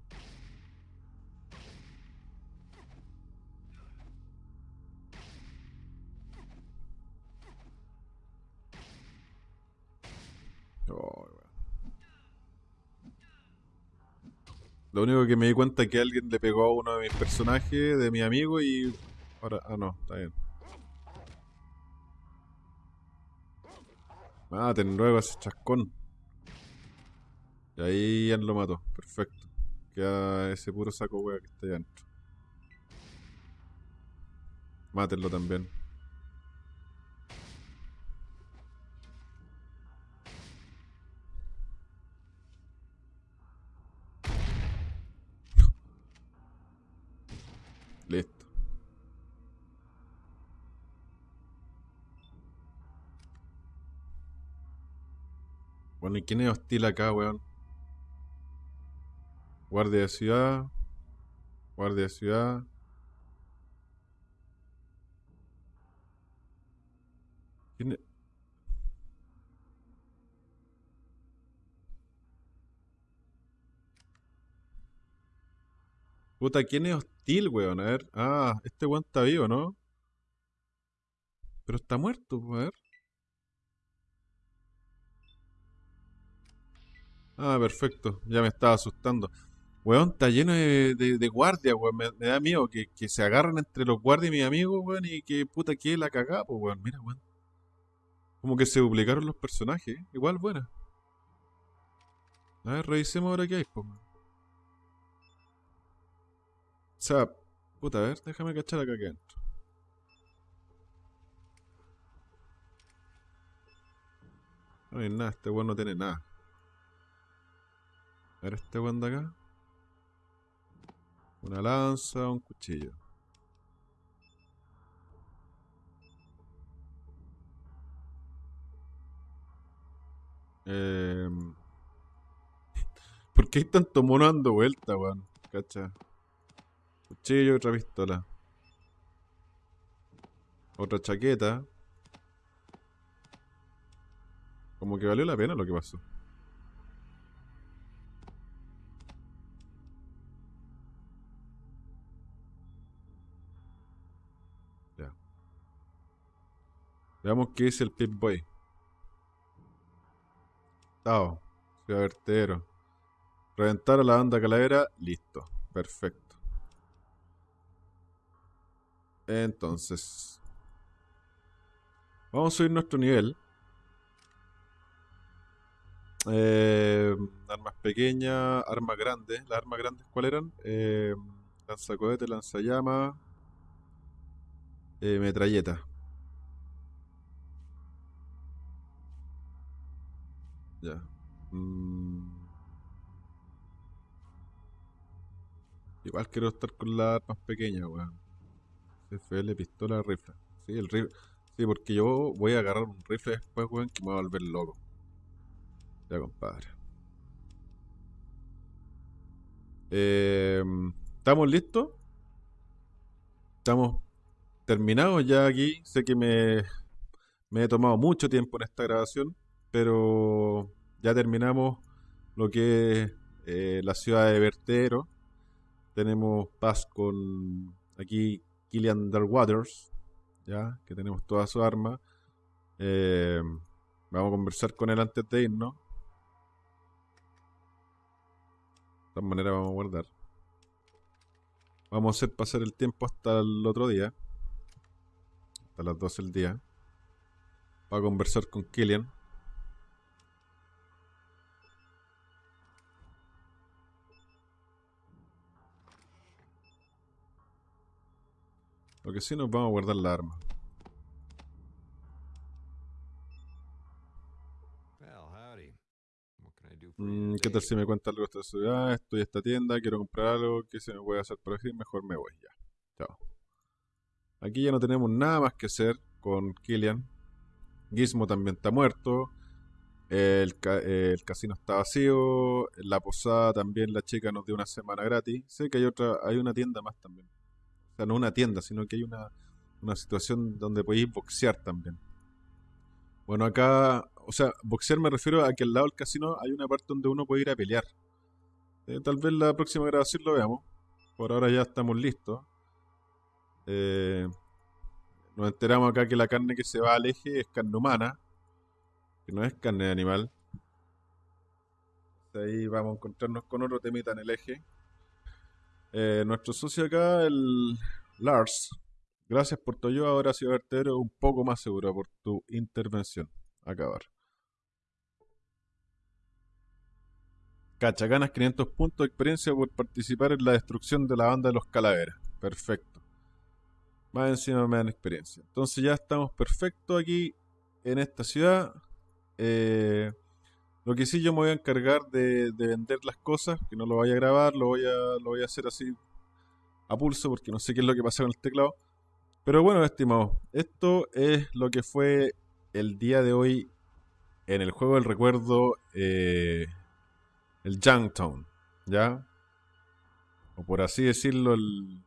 A: Lo único que me di cuenta es que alguien le pegó a uno de mis personajes, de mi amigo, y ahora... Ah, no, está bien. Maten luego a ese chascón. Y ahí ya lo mató. Perfecto. Queda ese puro saco wea que está ahí adentro. Mátenlo también. Bueno, ¿y quién es hostil acá, weón? Guardia de ciudad. Guardia de ciudad. ¿Quién es? Puta, ¿quién es hostil, weón? A ver. Ah, este weón está vivo, ¿no? Pero está muerto, a ver. Ah, perfecto. Ya me estaba asustando. Weón, está lleno de, de, de guardias, weón. Me, da miedo que, que se agarren entre los guardias y mis amigos, weón, y que puta que la cagada, pues, weón. Mira, weón. Como que se duplicaron los personajes. Igual buena. A ver, revisemos ahora qué hay, pues, weón. O sea, puta, a ver, déjame cachar acá que adentro. No hay nada, este weón no tiene nada. A ver este weón de acá. Una lanza, un cuchillo. Eh... [LAUGHS] ¿Por qué hay tanto mono dando vuelta, weón? Cacha. Cuchillo, otra pistola. Otra chaqueta. Como que valió la pena lo que pasó. Veamos qué dice el Pip Boy. Tao. Ciudad vertedero. Reventar a la banda calavera. Listo. Perfecto. Entonces. Vamos a subir nuestro nivel. Eh, armas pequeñas, armas grandes. Las armas grandes, ¿cuáles eran? Eh, lanzacohete, lanzallama, eh, metralleta. Mm. Igual quiero estar con las armas pequeñas, weón. FL, pistola, rifle. Sí, el rifle. Sí, porque yo voy a agarrar un rifle después, weón, que me va a volver loco. Ya, compadre. Eh, ¿Estamos listos? Estamos terminados ya aquí. Sé que me, me he tomado mucho tiempo en esta grabación, pero ya terminamos lo que es eh, la ciudad de Vertero. Tenemos paz con aquí Killian Darwaters, ya que tenemos toda su arma. Eh, vamos a conversar con él antes de irnos. De todas maneras vamos a guardar. Vamos a hacer pasar el tiempo hasta el otro día. Hasta las 12 del día. Para conversar con Killian. Lo que sí nos vamos a guardar la arma. Mm, ¿Qué tal si me cuenta algo de esta ciudad? Estoy en esta tienda, quiero comprar algo, ¿qué se me puede hacer por aquí? Mejor me voy ya. Chao. Aquí ya no tenemos nada más que hacer con Killian. Gizmo también está muerto. El, ca- el casino está vacío. La posada también la chica nos dio una semana gratis. Sé que hay otra, hay una tienda más también. Sea, no una tienda, sino que hay una, una situación donde podéis boxear también. Bueno, acá, o sea, boxear me refiero a que al lado del casino hay una parte donde uno puede ir a pelear. Eh, tal vez la próxima grabación lo veamos. Por ahora ya estamos listos. Eh, nos enteramos acá que la carne que se va al eje es carne humana, que no es carne de animal. Ahí vamos a encontrarnos con otro temita en el eje. Eh, nuestro socio acá, el Lars, gracias por tu ayuda. Ahora sí, vertedero un poco más seguro por tu intervención. Acabar. Cacha, ganas 500 puntos de experiencia por participar en la destrucción de la banda de los calaveras. Perfecto. Más encima me dan experiencia. Entonces ya estamos perfectos aquí en esta ciudad. Eh, lo que sí yo me voy a encargar de, de vender las cosas, que no lo vaya a grabar, lo voy a, lo voy a hacer así a pulso porque no sé qué es lo que pasa con el teclado. Pero bueno, estimados, esto es lo que fue el día de hoy en el juego del recuerdo, eh, el Junktown, ¿ya? O por así decirlo, el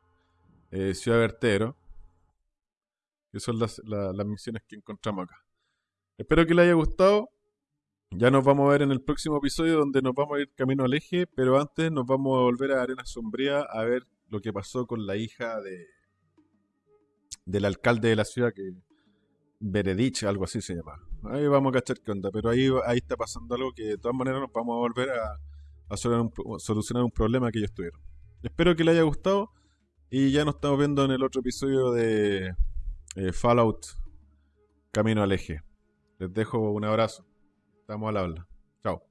A: eh, Ciudad Vertero. Que son las, la- las misiones que encontramos acá. Espero que les haya gustado. Ya nos vamos a ver en el próximo episodio donde nos vamos a ir camino al eje, pero antes nos vamos a volver a Arena Sombría a ver lo que pasó con la hija de del alcalde de la ciudad que Veredich, algo así se llama. Ahí vamos a cachar qué onda, pero ahí, ahí está pasando algo que de todas maneras nos vamos a volver a, a solucionar, un, pro- solucionar un problema que ellos tuvieron. Espero que les haya gustado y ya nos estamos viendo en el otro episodio de eh, Fallout Camino al Eje. Les dejo un abrazo. Estamos al habla. Chao.